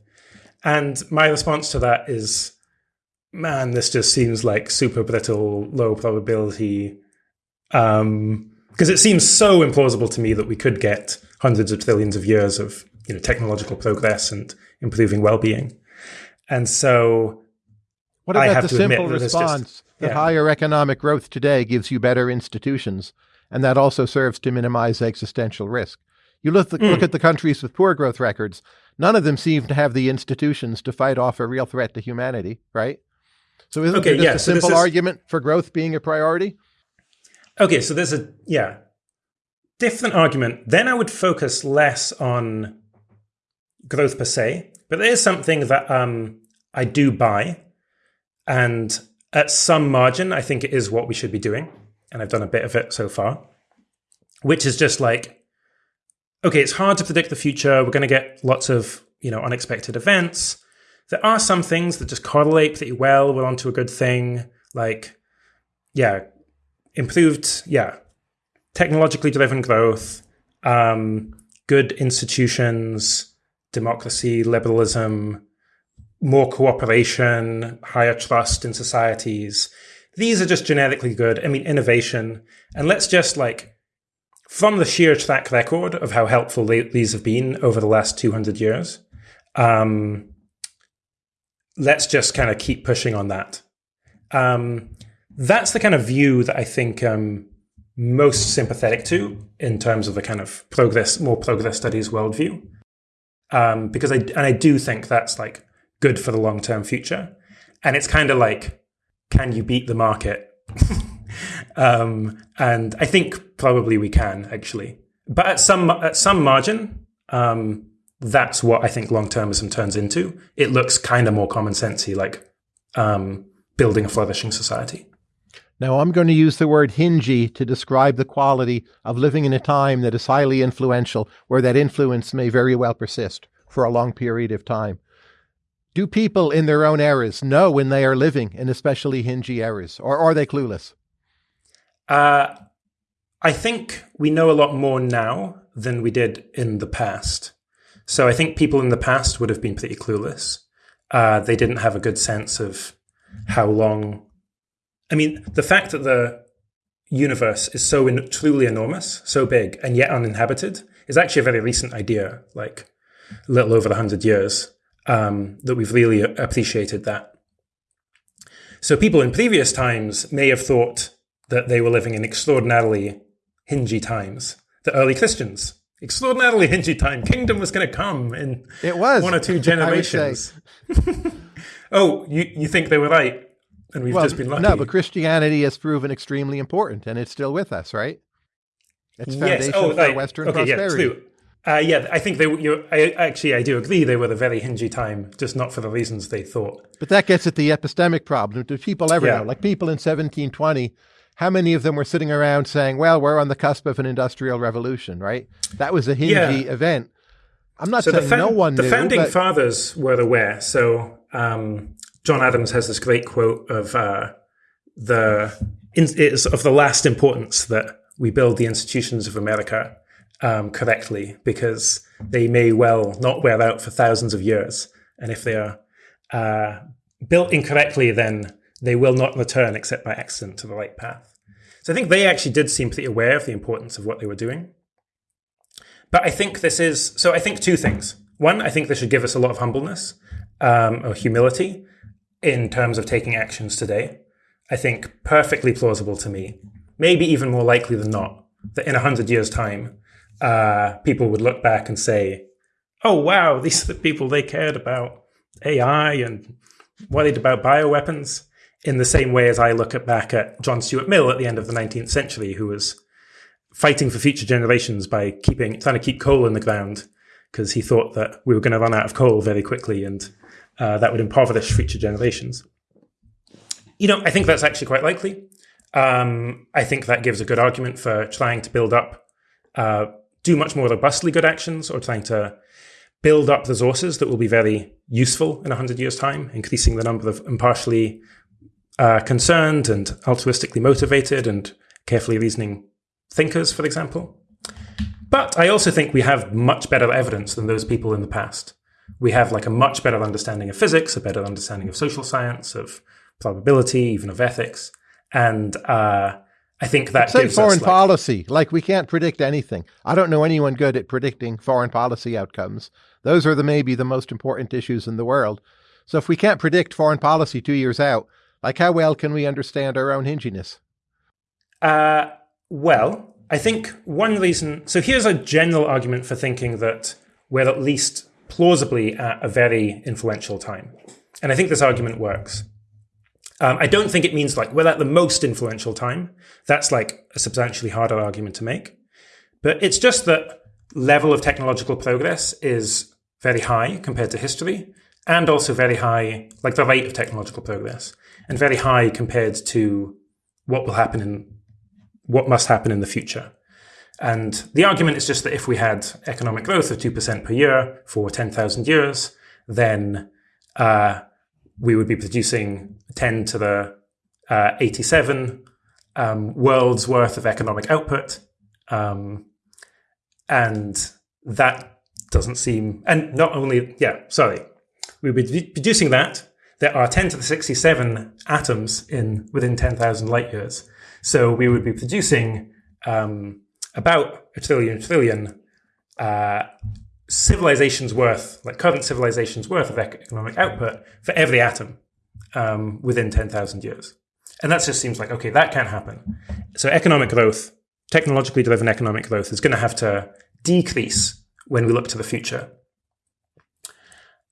And my response to that is, man, this just seems like super brittle, low probability. Um, because it seems so implausible to me that we could get hundreds of trillions of years of you know technological progress and improving well-being. And so, what about the simple response just, that higher economic growth today gives you better institutions, and that also serves to minimize existential risk? You look, the, mm. look at the countries with poor growth records. None of them seem to have the institutions to fight off a real threat to humanity, right? So isn't okay, just yeah, a so simple is... argument for growth being a priority? Okay, so there's a yeah different argument. Then I would focus less on growth per se, but there is something that um, I do buy, and at some margin, I think it is what we should be doing, and I've done a bit of it so far, which is just like okay, it's hard to predict the future. We're going to get lots of, you know, unexpected events. There are some things that just correlate pretty well. We're onto a good thing. Like, yeah, improved, yeah, technologically driven growth, um, good institutions, democracy, liberalism, more cooperation, higher trust in societies. These are just genetically good. I mean, innovation. And let's just like from the sheer track record of how helpful these have been over the last 200 years, um, let's just kind of keep pushing on that. Um, that's the kind of view that I think I'm most sympathetic to in terms of the kind of progress, more progress studies worldview. Um, because I, and I do think that's like good for the long term future. And it's kind of like, can you beat the market? <laughs> um, and I think probably we can actually, but at some at some margin, um, that's what I think long termism turns into. It looks kind of more common sensey, like um, building a flourishing society. Now, I'm going to use the word hingy to describe the quality of living in a time that is highly influential, where that influence may very well persist for a long period of time. Do people in their own eras know when they are living in especially hingy eras, or are they clueless? Uh, I think we know a lot more now than we did in the past. So I think people in the past would have been pretty clueless. Uh, they didn't have a good sense of how long. I mean, the fact that the universe is so in, truly enormous, so big, and yet uninhabited is actually a very recent idea, like a little over 100 years, um, that we've really appreciated that. So people in previous times may have thought that they were living in extraordinarily hingy times. The early Christians, extraordinarily hingy time. Kingdom was going to come in it was one or two <laughs> generations. <laughs> oh, you you think they were right, and we've well, just been lucky. No, but Christianity has proven extremely important, and it's still with us, right? It's foundation yes. oh, for. Western okay, prosperity. Yeah, uh, yeah, I think they. You, I, actually, I do agree. They were a very hingy time, just not for the reasons they thought. But that gets at the epistemic problem. Do people ever yeah. know? Like people in 1720 how many of them were sitting around saying, well, we're on the cusp of an industrial revolution, right? That was a hingy yeah. event. I'm not so saying no one The knew, founding but... fathers were aware. So um, John Adams has this great quote of uh, the it's of the last importance that we build the institutions of America um, correctly because they may well not wear out for thousands of years. And if they are uh, built incorrectly, then they will not return except by accident to the right path. So I think they actually did seem pretty aware of the importance of what they were doing. But I think this is so. I think two things. One, I think this should give us a lot of humbleness um, or humility in terms of taking actions today. I think perfectly plausible to me, maybe even more likely than not, that in a hundred years' time, uh, people would look back and say, "Oh wow, these are the people they cared about AI and worried about bioweapons." In the same way as I look at back at John Stuart Mill at the end of the 19th century, who was fighting for future generations by keeping trying to keep coal in the ground because he thought that we were going to run out of coal very quickly and uh, that would impoverish future generations. You know, I think that's actually quite likely. Um, I think that gives a good argument for trying to build up, uh, do much more robustly good actions or trying to build up resources that will be very useful in 100 years' time, increasing the number of impartially uh, concerned and altruistically motivated and carefully reasoning thinkers, for example. But I also think we have much better evidence than those people in the past. We have like a much better understanding of physics, a better understanding of social science, of probability, even of ethics, and uh, I think that say gives foreign us, like, policy. Like we can't predict anything. I don't know anyone good at predicting foreign policy outcomes. Those are the maybe the most important issues in the world. So if we can't predict foreign policy two years out, like how well can we understand our own hinginess? Uh, well, I think one reason. So here's a general argument for thinking that we're at least plausibly at a very influential time. And I think this argument works. Um, I don't think it means like we're at the most influential time. That's like a substantially harder argument to make. But it's just that level of technological progress is very high compared to history and also very high, like the rate of technological progress and very high compared to what will happen in what must happen in the future. And the argument is just that if we had economic growth of 2% per year for 10,000 years, then uh, we would be producing 10 to the uh, 87 um, world's worth of economic output. Um, and that doesn't seem, and not only, yeah, sorry, we would be producing that. There are 10 to the 67 atoms in within 10,000 light years. So we would be producing um, about a trillion trillion uh, civilizations worth, like current civilizations worth of economic output for every atom um, within 10,000 years. And that just seems like, okay, that can't happen. So economic growth, technologically driven economic growth is going to have to decrease when we look to the future.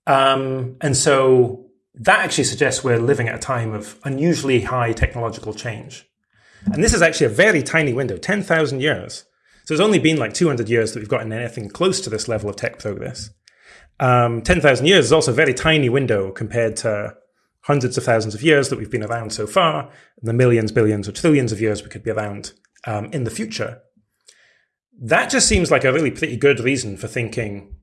Um, and so that actually suggests we're living at a time of unusually high technological change. And this is actually a very tiny window, 10,000 years. So it's only been like 200 years that we've gotten anything close to this level of tech progress. Um, 10,000 years is also a very tiny window compared to hundreds of thousands of years that we've been around so far, and the millions, billions, or trillions of years we could be around um, in the future. That just seems like a really pretty good reason for thinking,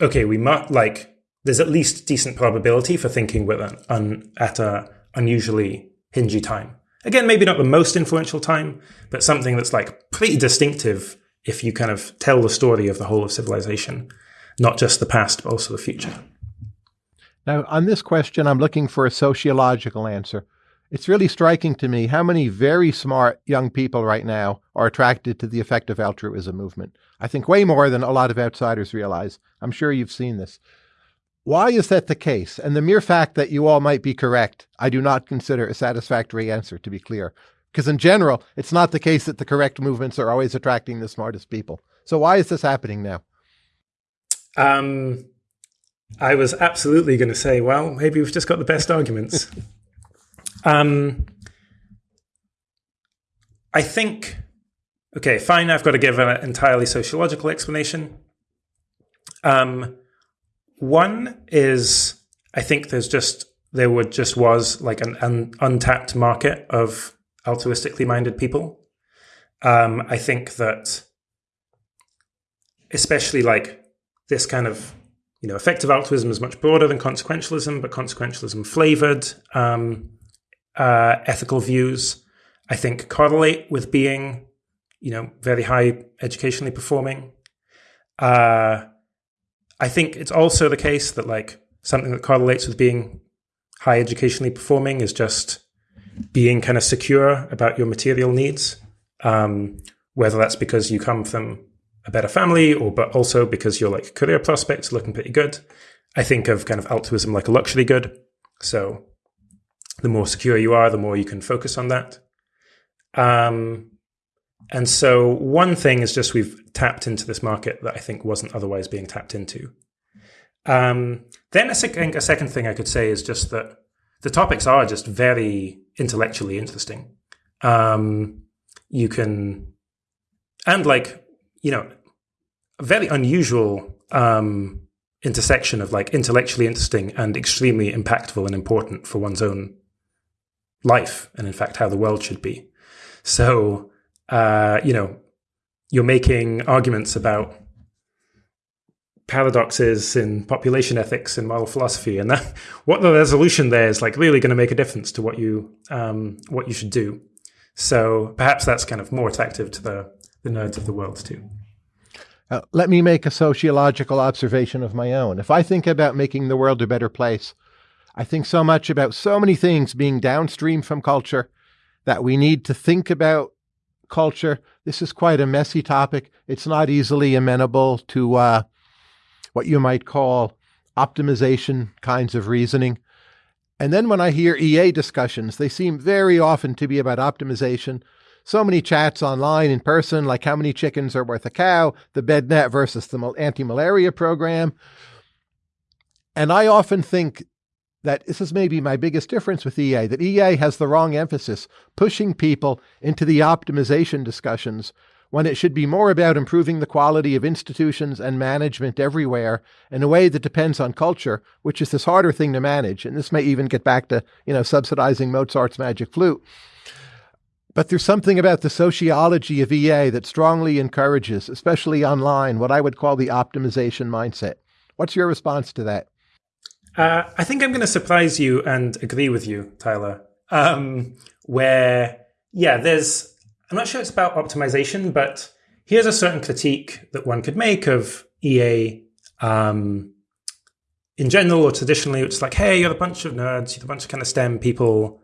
okay, we might like, there's at least decent probability for thinking we're un, at a unusually hingy time. Again, maybe not the most influential time, but something that's like pretty distinctive if you kind of tell the story of the whole of civilization, not just the past, but also the future. Now, on this question, I'm looking for a sociological answer. It's really striking to me how many very smart young people right now are attracted to the effective altruism movement. I think way more than a lot of outsiders realize. I'm sure you've seen this. Why is that the case? And the mere fact that you all might be correct, I do not consider a satisfactory answer, to be clear. Because in general, it's not the case that the correct movements are always attracting the smartest people. So why is this happening now? Um, I was absolutely going to say, well, maybe we've just got the best arguments. <laughs> Um, I think, okay, fine, I've got to give an entirely sociological explanation. Um, one is I think there's just there would just was like an, an untapped market of altruistically minded people. Um, I think that especially like this kind of you know effective altruism is much broader than consequentialism, but consequentialism flavored um, uh, ethical views I think correlate with being, you know, very high educationally performing. Uh, I think it's also the case that like something that correlates with being high educationally performing is just being kind of secure about your material needs, um, whether that's because you come from a better family or but also because your like career prospects looking pretty good. I think of kind of altruism like a luxury good. So the more secure you are, the more you can focus on that. Um, and so one thing is just we've tapped into this market that I think wasn't otherwise being tapped into. Um, then a, sec- a second thing I could say is just that the topics are just very intellectually interesting. Um, you can, and like, you know, a very unusual um, intersection of like intellectually interesting and extremely impactful and important for one's own life and in fact how the world should be. So, uh, you know, you're making arguments about paradoxes in population ethics and moral philosophy, and that <laughs> what the resolution there is like really going to make a difference to what you um, what you should do. So perhaps that's kind of more attractive to the the nerds of the world too. Uh, let me make a sociological observation of my own. If I think about making the world a better place, I think so much about so many things being downstream from culture that we need to think about culture. This is quite a messy topic. It's not easily amenable to uh, what you might call optimization kinds of reasoning. And then when I hear EA discussions, they seem very often to be about optimization. So many chats online in person, like how many chickens are worth a cow, the bed net versus the anti malaria program. And I often think that this is maybe my biggest difference with EA, that EA has the wrong emphasis, pushing people into the optimization discussions when it should be more about improving the quality of institutions and management everywhere in a way that depends on culture, which is this harder thing to manage. And this may even get back to, you know, subsidizing Mozart's magic flute. But there's something about the sociology of EA that strongly encourages, especially online, what I would call the optimization mindset. What's your response to that? Uh, I think I'm going to surprise you and agree with you, Tyler. Um, where, yeah, there's, I'm not sure it's about optimization, but here's a certain critique that one could make of EA um, in general or traditionally. It's like, hey, you're a bunch of nerds, you're a bunch of kind of STEM people.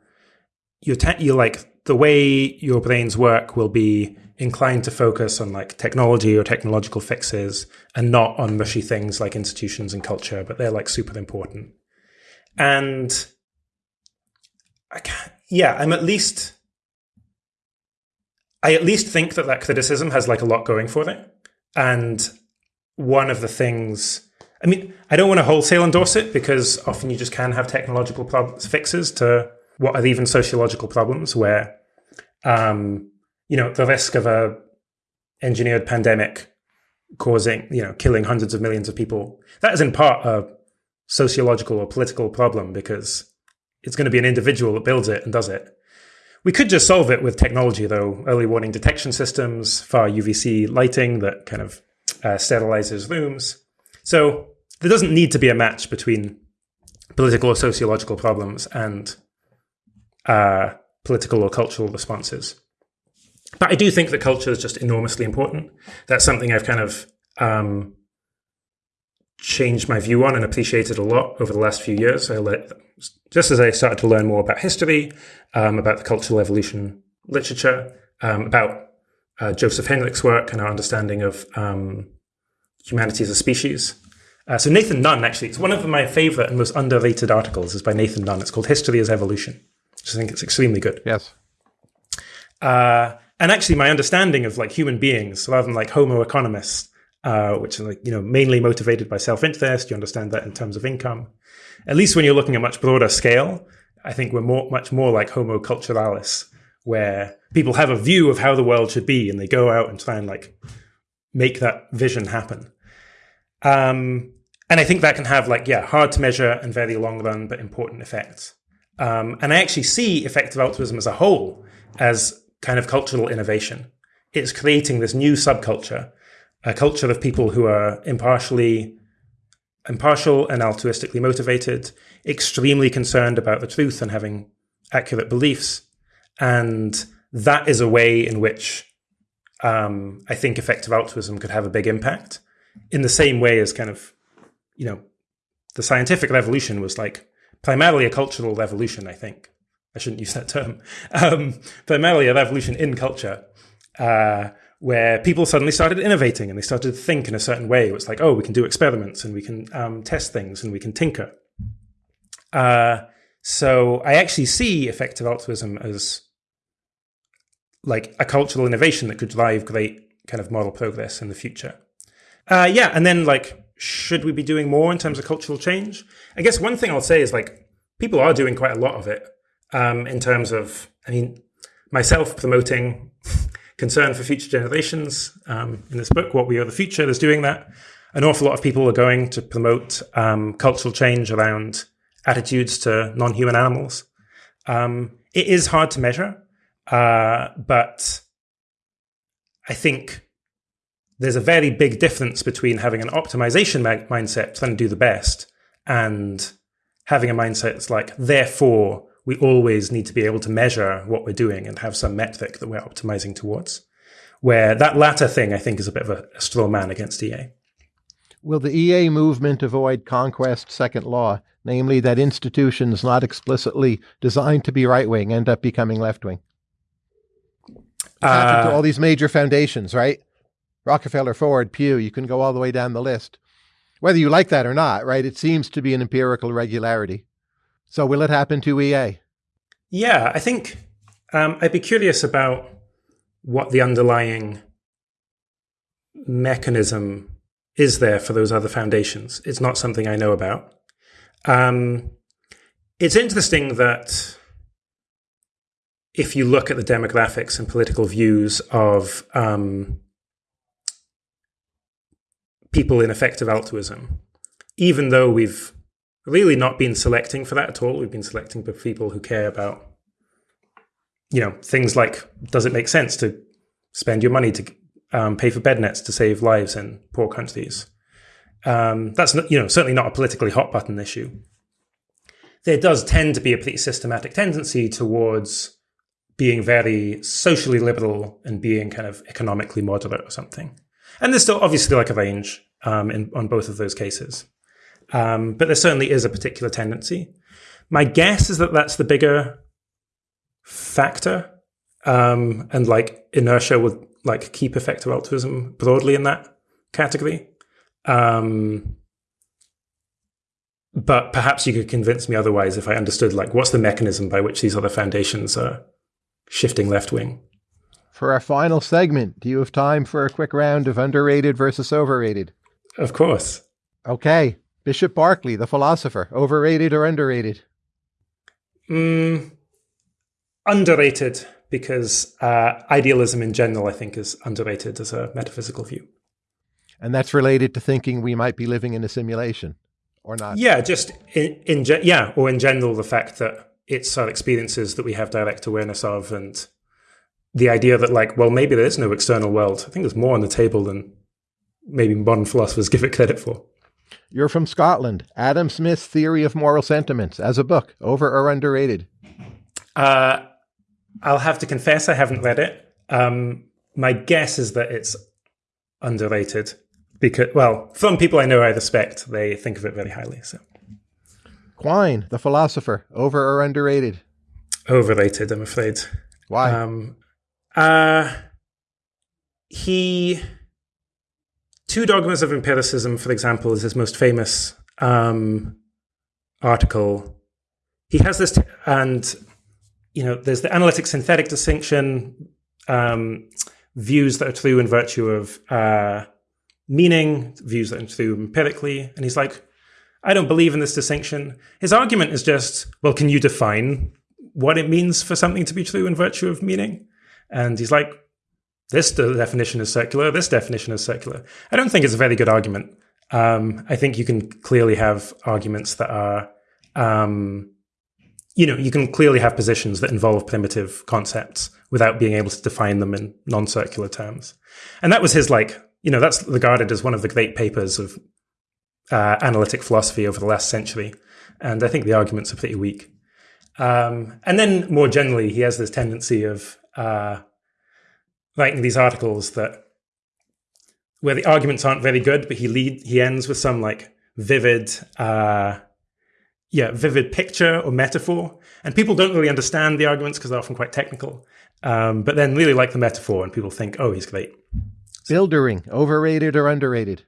You're, you're like, the way your brains work will be inclined to focus on like technology or technological fixes and not on mushy things like institutions and culture, but they're like super important. And I can't, yeah, I'm at least, I at least think that that criticism has like a lot going for it. And one of the things, I mean, I don't want to wholesale endorse it because often you just can have technological problems, fixes to what are even sociological problems where um, you know, the risk of a engineered pandemic causing, you know, killing hundreds of millions of people. That is in part a sociological or political problem because it's going to be an individual that builds it and does it. We could just solve it with technology, though. Early warning detection systems, far UVC lighting that kind of uh, sterilizes rooms. So there doesn't need to be a match between political or sociological problems and uh, political or cultural responses. But I do think that culture is just enormously important. That's something I've kind of um, changed my view on and appreciated a lot over the last few years. I let, just as I started to learn more about history, um, about the cultural evolution literature, um, about uh, Joseph Henrich's work and our understanding of um, humanity as a species. Uh, so Nathan Nunn, actually, it's one of my favorite and most underrated articles is by Nathan Nunn. It's called History as Evolution. I think it's extremely good. Yes. Uh, and actually, my understanding of like human beings, rather than like Homo economicus, uh, which are like you know mainly motivated by self-interest, you understand that in terms of income. At least when you're looking at much broader scale, I think we're more, much more like Homo culturalis, where people have a view of how the world should be, and they go out and try and like make that vision happen. Um, and I think that can have like yeah, hard to measure and very long run but important effects. Um, and I actually see effective altruism as a whole as kind of cultural innovation. It's creating this new subculture, a culture of people who are impartially impartial and altruistically motivated, extremely concerned about the truth and having accurate beliefs, and that is a way in which um, I think effective altruism could have a big impact in the same way as kind of, you know, the scientific revolution was like primarily a cultural revolution, I think. I shouldn't use that term. Um, primarily a revolution in culture, uh, where people suddenly started innovating and they started to think in a certain way. It was like, oh, we can do experiments and we can um, test things and we can tinker. Uh, so I actually see effective altruism as like a cultural innovation that could drive great kind of moral progress in the future. Uh, yeah, and then like, should we be doing more in terms of cultural change? I guess one thing I'll say is like, people are doing quite a lot of it um, in terms of, I mean, myself promoting concern for future generations um, in this book, What We Owe the Future, is doing that. An awful lot of people are going to promote um, cultural change around attitudes to non human animals. Um, it is hard to measure. Uh, but I think there's a very big difference between having an optimization mindset, trying to do the best, and having a mindset that's like, therefore, we always need to be able to measure what we're doing and have some metric that we're optimizing towards. Where that latter thing, I think, is a bit of a, a straw man against EA. Will the EA movement avoid Conquest's second law, namely that institutions not explicitly designed to be right wing end up becoming left wing? uh, to all these major foundations, right? Rockefeller, Ford, Pew, you can go all the way down the list. Whether you like that or not, right? It seems to be an empirical regularity. So will it happen to EA? Yeah, I think um, I'd be curious about what the underlying mechanism is there for those other foundations. It's not something I know about. Um, it's interesting that if you look at the demographics and political views of um, people in effective altruism, even though we've really not been selecting for that at all, we've been selecting for people who care about, you know, things like does it make sense to spend your money to um, pay for bed nets to save lives in poor countries? Um, that's not, you know certainly not a politically hot button issue. There does tend to be a pretty systematic tendency towards being very socially liberal and being kind of economically moderate or something. And there's still obviously like a range um, in, on both of those cases. Um, but there certainly is a particular tendency. My guess is that that's the bigger factor. Um, and like inertia would like keep effective altruism broadly in that category. Um, but perhaps you could convince me otherwise if I understood like what's the mechanism by which these other foundations are shifting left wing. For our final segment, do you have time for a quick round of underrated versus overrated? Of course. Okay. Bishop Berkeley, the philosopher, overrated or underrated? Mm, underrated, because uh, idealism in general, I think, is underrated as a metaphysical view. And that's related to thinking we might be living in a simulation or not? Yeah, just in, in yeah, or in general, the fact that it's our experiences that we have direct awareness of and the idea that like well maybe there is no external world. I think there's more on the table than maybe modern philosophers <laughs> give it credit for. You're from scotland. Adam smith's theory of moral sentiments as a book over or underrated? Uh, i'll have to confess i haven't read it. Um, my guess is that it's underrated because well from people i know i respect. They think of it very highly so. Quine, the philosopher, over or underrated? Overrated, I'm afraid. Why? Um, uh, he. Two Dogmas of Empiricism, for example, is his most famous um, article. He has this, t- and you know, there's the analytic synthetic distinction, um, views that are true in virtue of uh, meaning, views that are true empirically, and he's like, I don't believe in this distinction. His argument is just, well, can you define what it means for something to be true in virtue of meaning? And he's like, this definition is circular, this definition is circular. I don't think it's a very good argument. Um, I think you can clearly have arguments that are, um, you know, you can clearly have positions that involve primitive concepts without being able to define them in non circular terms. And that was his, like, you know, that's regarded as one of the great papers of uh, analytic philosophy over the last century. And I think the arguments are pretty weak. Um, and then more generally, he has this tendency of uh, writing these articles that where the arguments aren't very good, but he lead he ends with some like vivid, uh, yeah, vivid picture or metaphor, and people don't really understand the arguments because they're often quite technical. Um, but then really like the metaphor, and people think, "Oh, he's great." Buildering, overrated or underrated?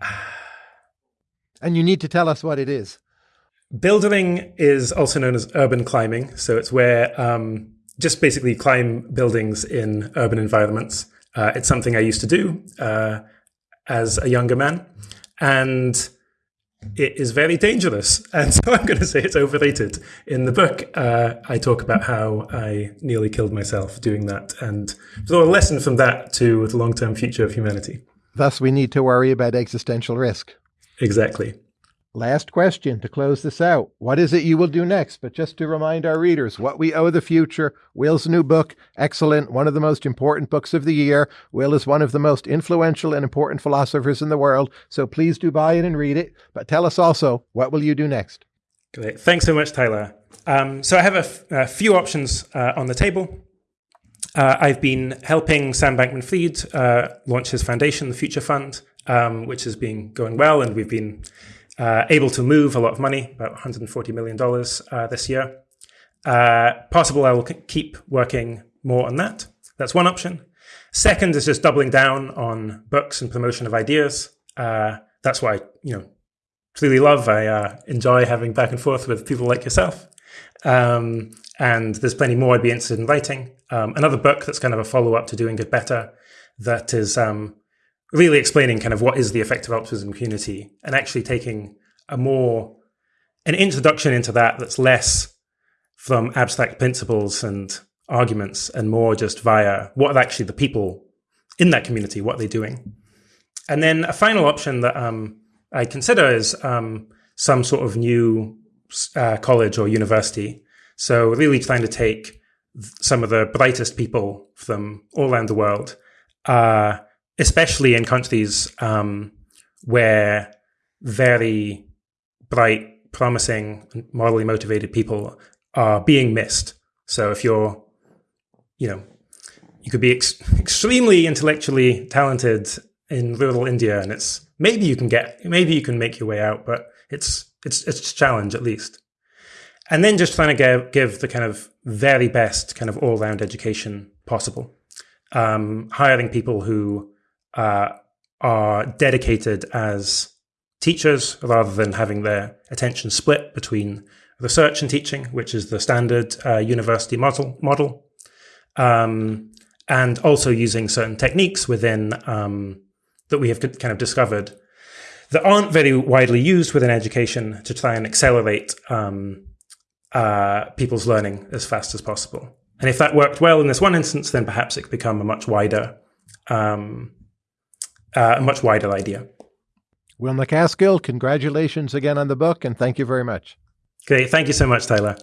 <sighs> and you need to tell us what it is. Buildering is also known as urban climbing. So it's where um, just basically climb buildings in urban environments. Uh, it's something I used to do uh, as a younger man. And it is very dangerous. <laughs> And so I'm going to say it's overrated. In the book, uh, I talk about how I nearly killed myself doing that and draw a lesson from that to the long term future of humanity. Thus, we need to worry about existential risk. Exactly. Last question to close this out. What is it you will do next? But just to remind our readers, What We Owe the Future, Will's new book, excellent, one of the most important books of the year. Will is one of the most influential and important philosophers in the world, so please do buy it and read it. But tell us also, what will you do next? Great. Thanks so much, Tyler. Um, so I have a, few options uh, on the table. Uh, I've been helping Sam Bankman Fried uh, launch his foundation, the Future Fund, um, which has been going well, and we've been uh, able to move a lot of money, about $140 million uh, this year. Uh, possible I will keep working more on that. That's one option. Second is just doubling down on books and promotion of ideas. Uh, that's I, you know, truly love. I uh, enjoy having back and forth with people like yourself. Um, and there's plenty more I'd be interested in writing. Um, another book that's kind of a follow up to Doing Good Better that is um, really explaining kind of what is the effective altruism community and actually taking a more an introduction into that that's less from abstract principles and arguments and more just via what are actually the people in that community, what they're they doing. And then a final option that um, I consider is um, some sort of new uh, college or university. So really trying to take some of the brightest people from all around the world, uh, especially in countries um, where very bright, promising, morally motivated people are being missed. So if you're, you know, you could be ex- extremely intellectually talented in rural India, and it's maybe you can get, maybe you can make your way out, but it's it's it's a challenge at least. And then just trying to give, give the kind of very best kind of all round education possible. Um, hiring people who uh, are dedicated as teachers rather than having their attention split between research and teaching, which is the standard uh, university model. model. Um, and also using certain techniques within um, that we have kind of discovered that aren't very widely used within education to try and accelerate um, uh, people's learning as fast as possible. And if that worked well in this one instance, then perhaps it could become a much wider um, uh, a much wider idea. Will MacAskill, congratulations again on the book, and thank you very much. Great. Thank you so much, Tyler.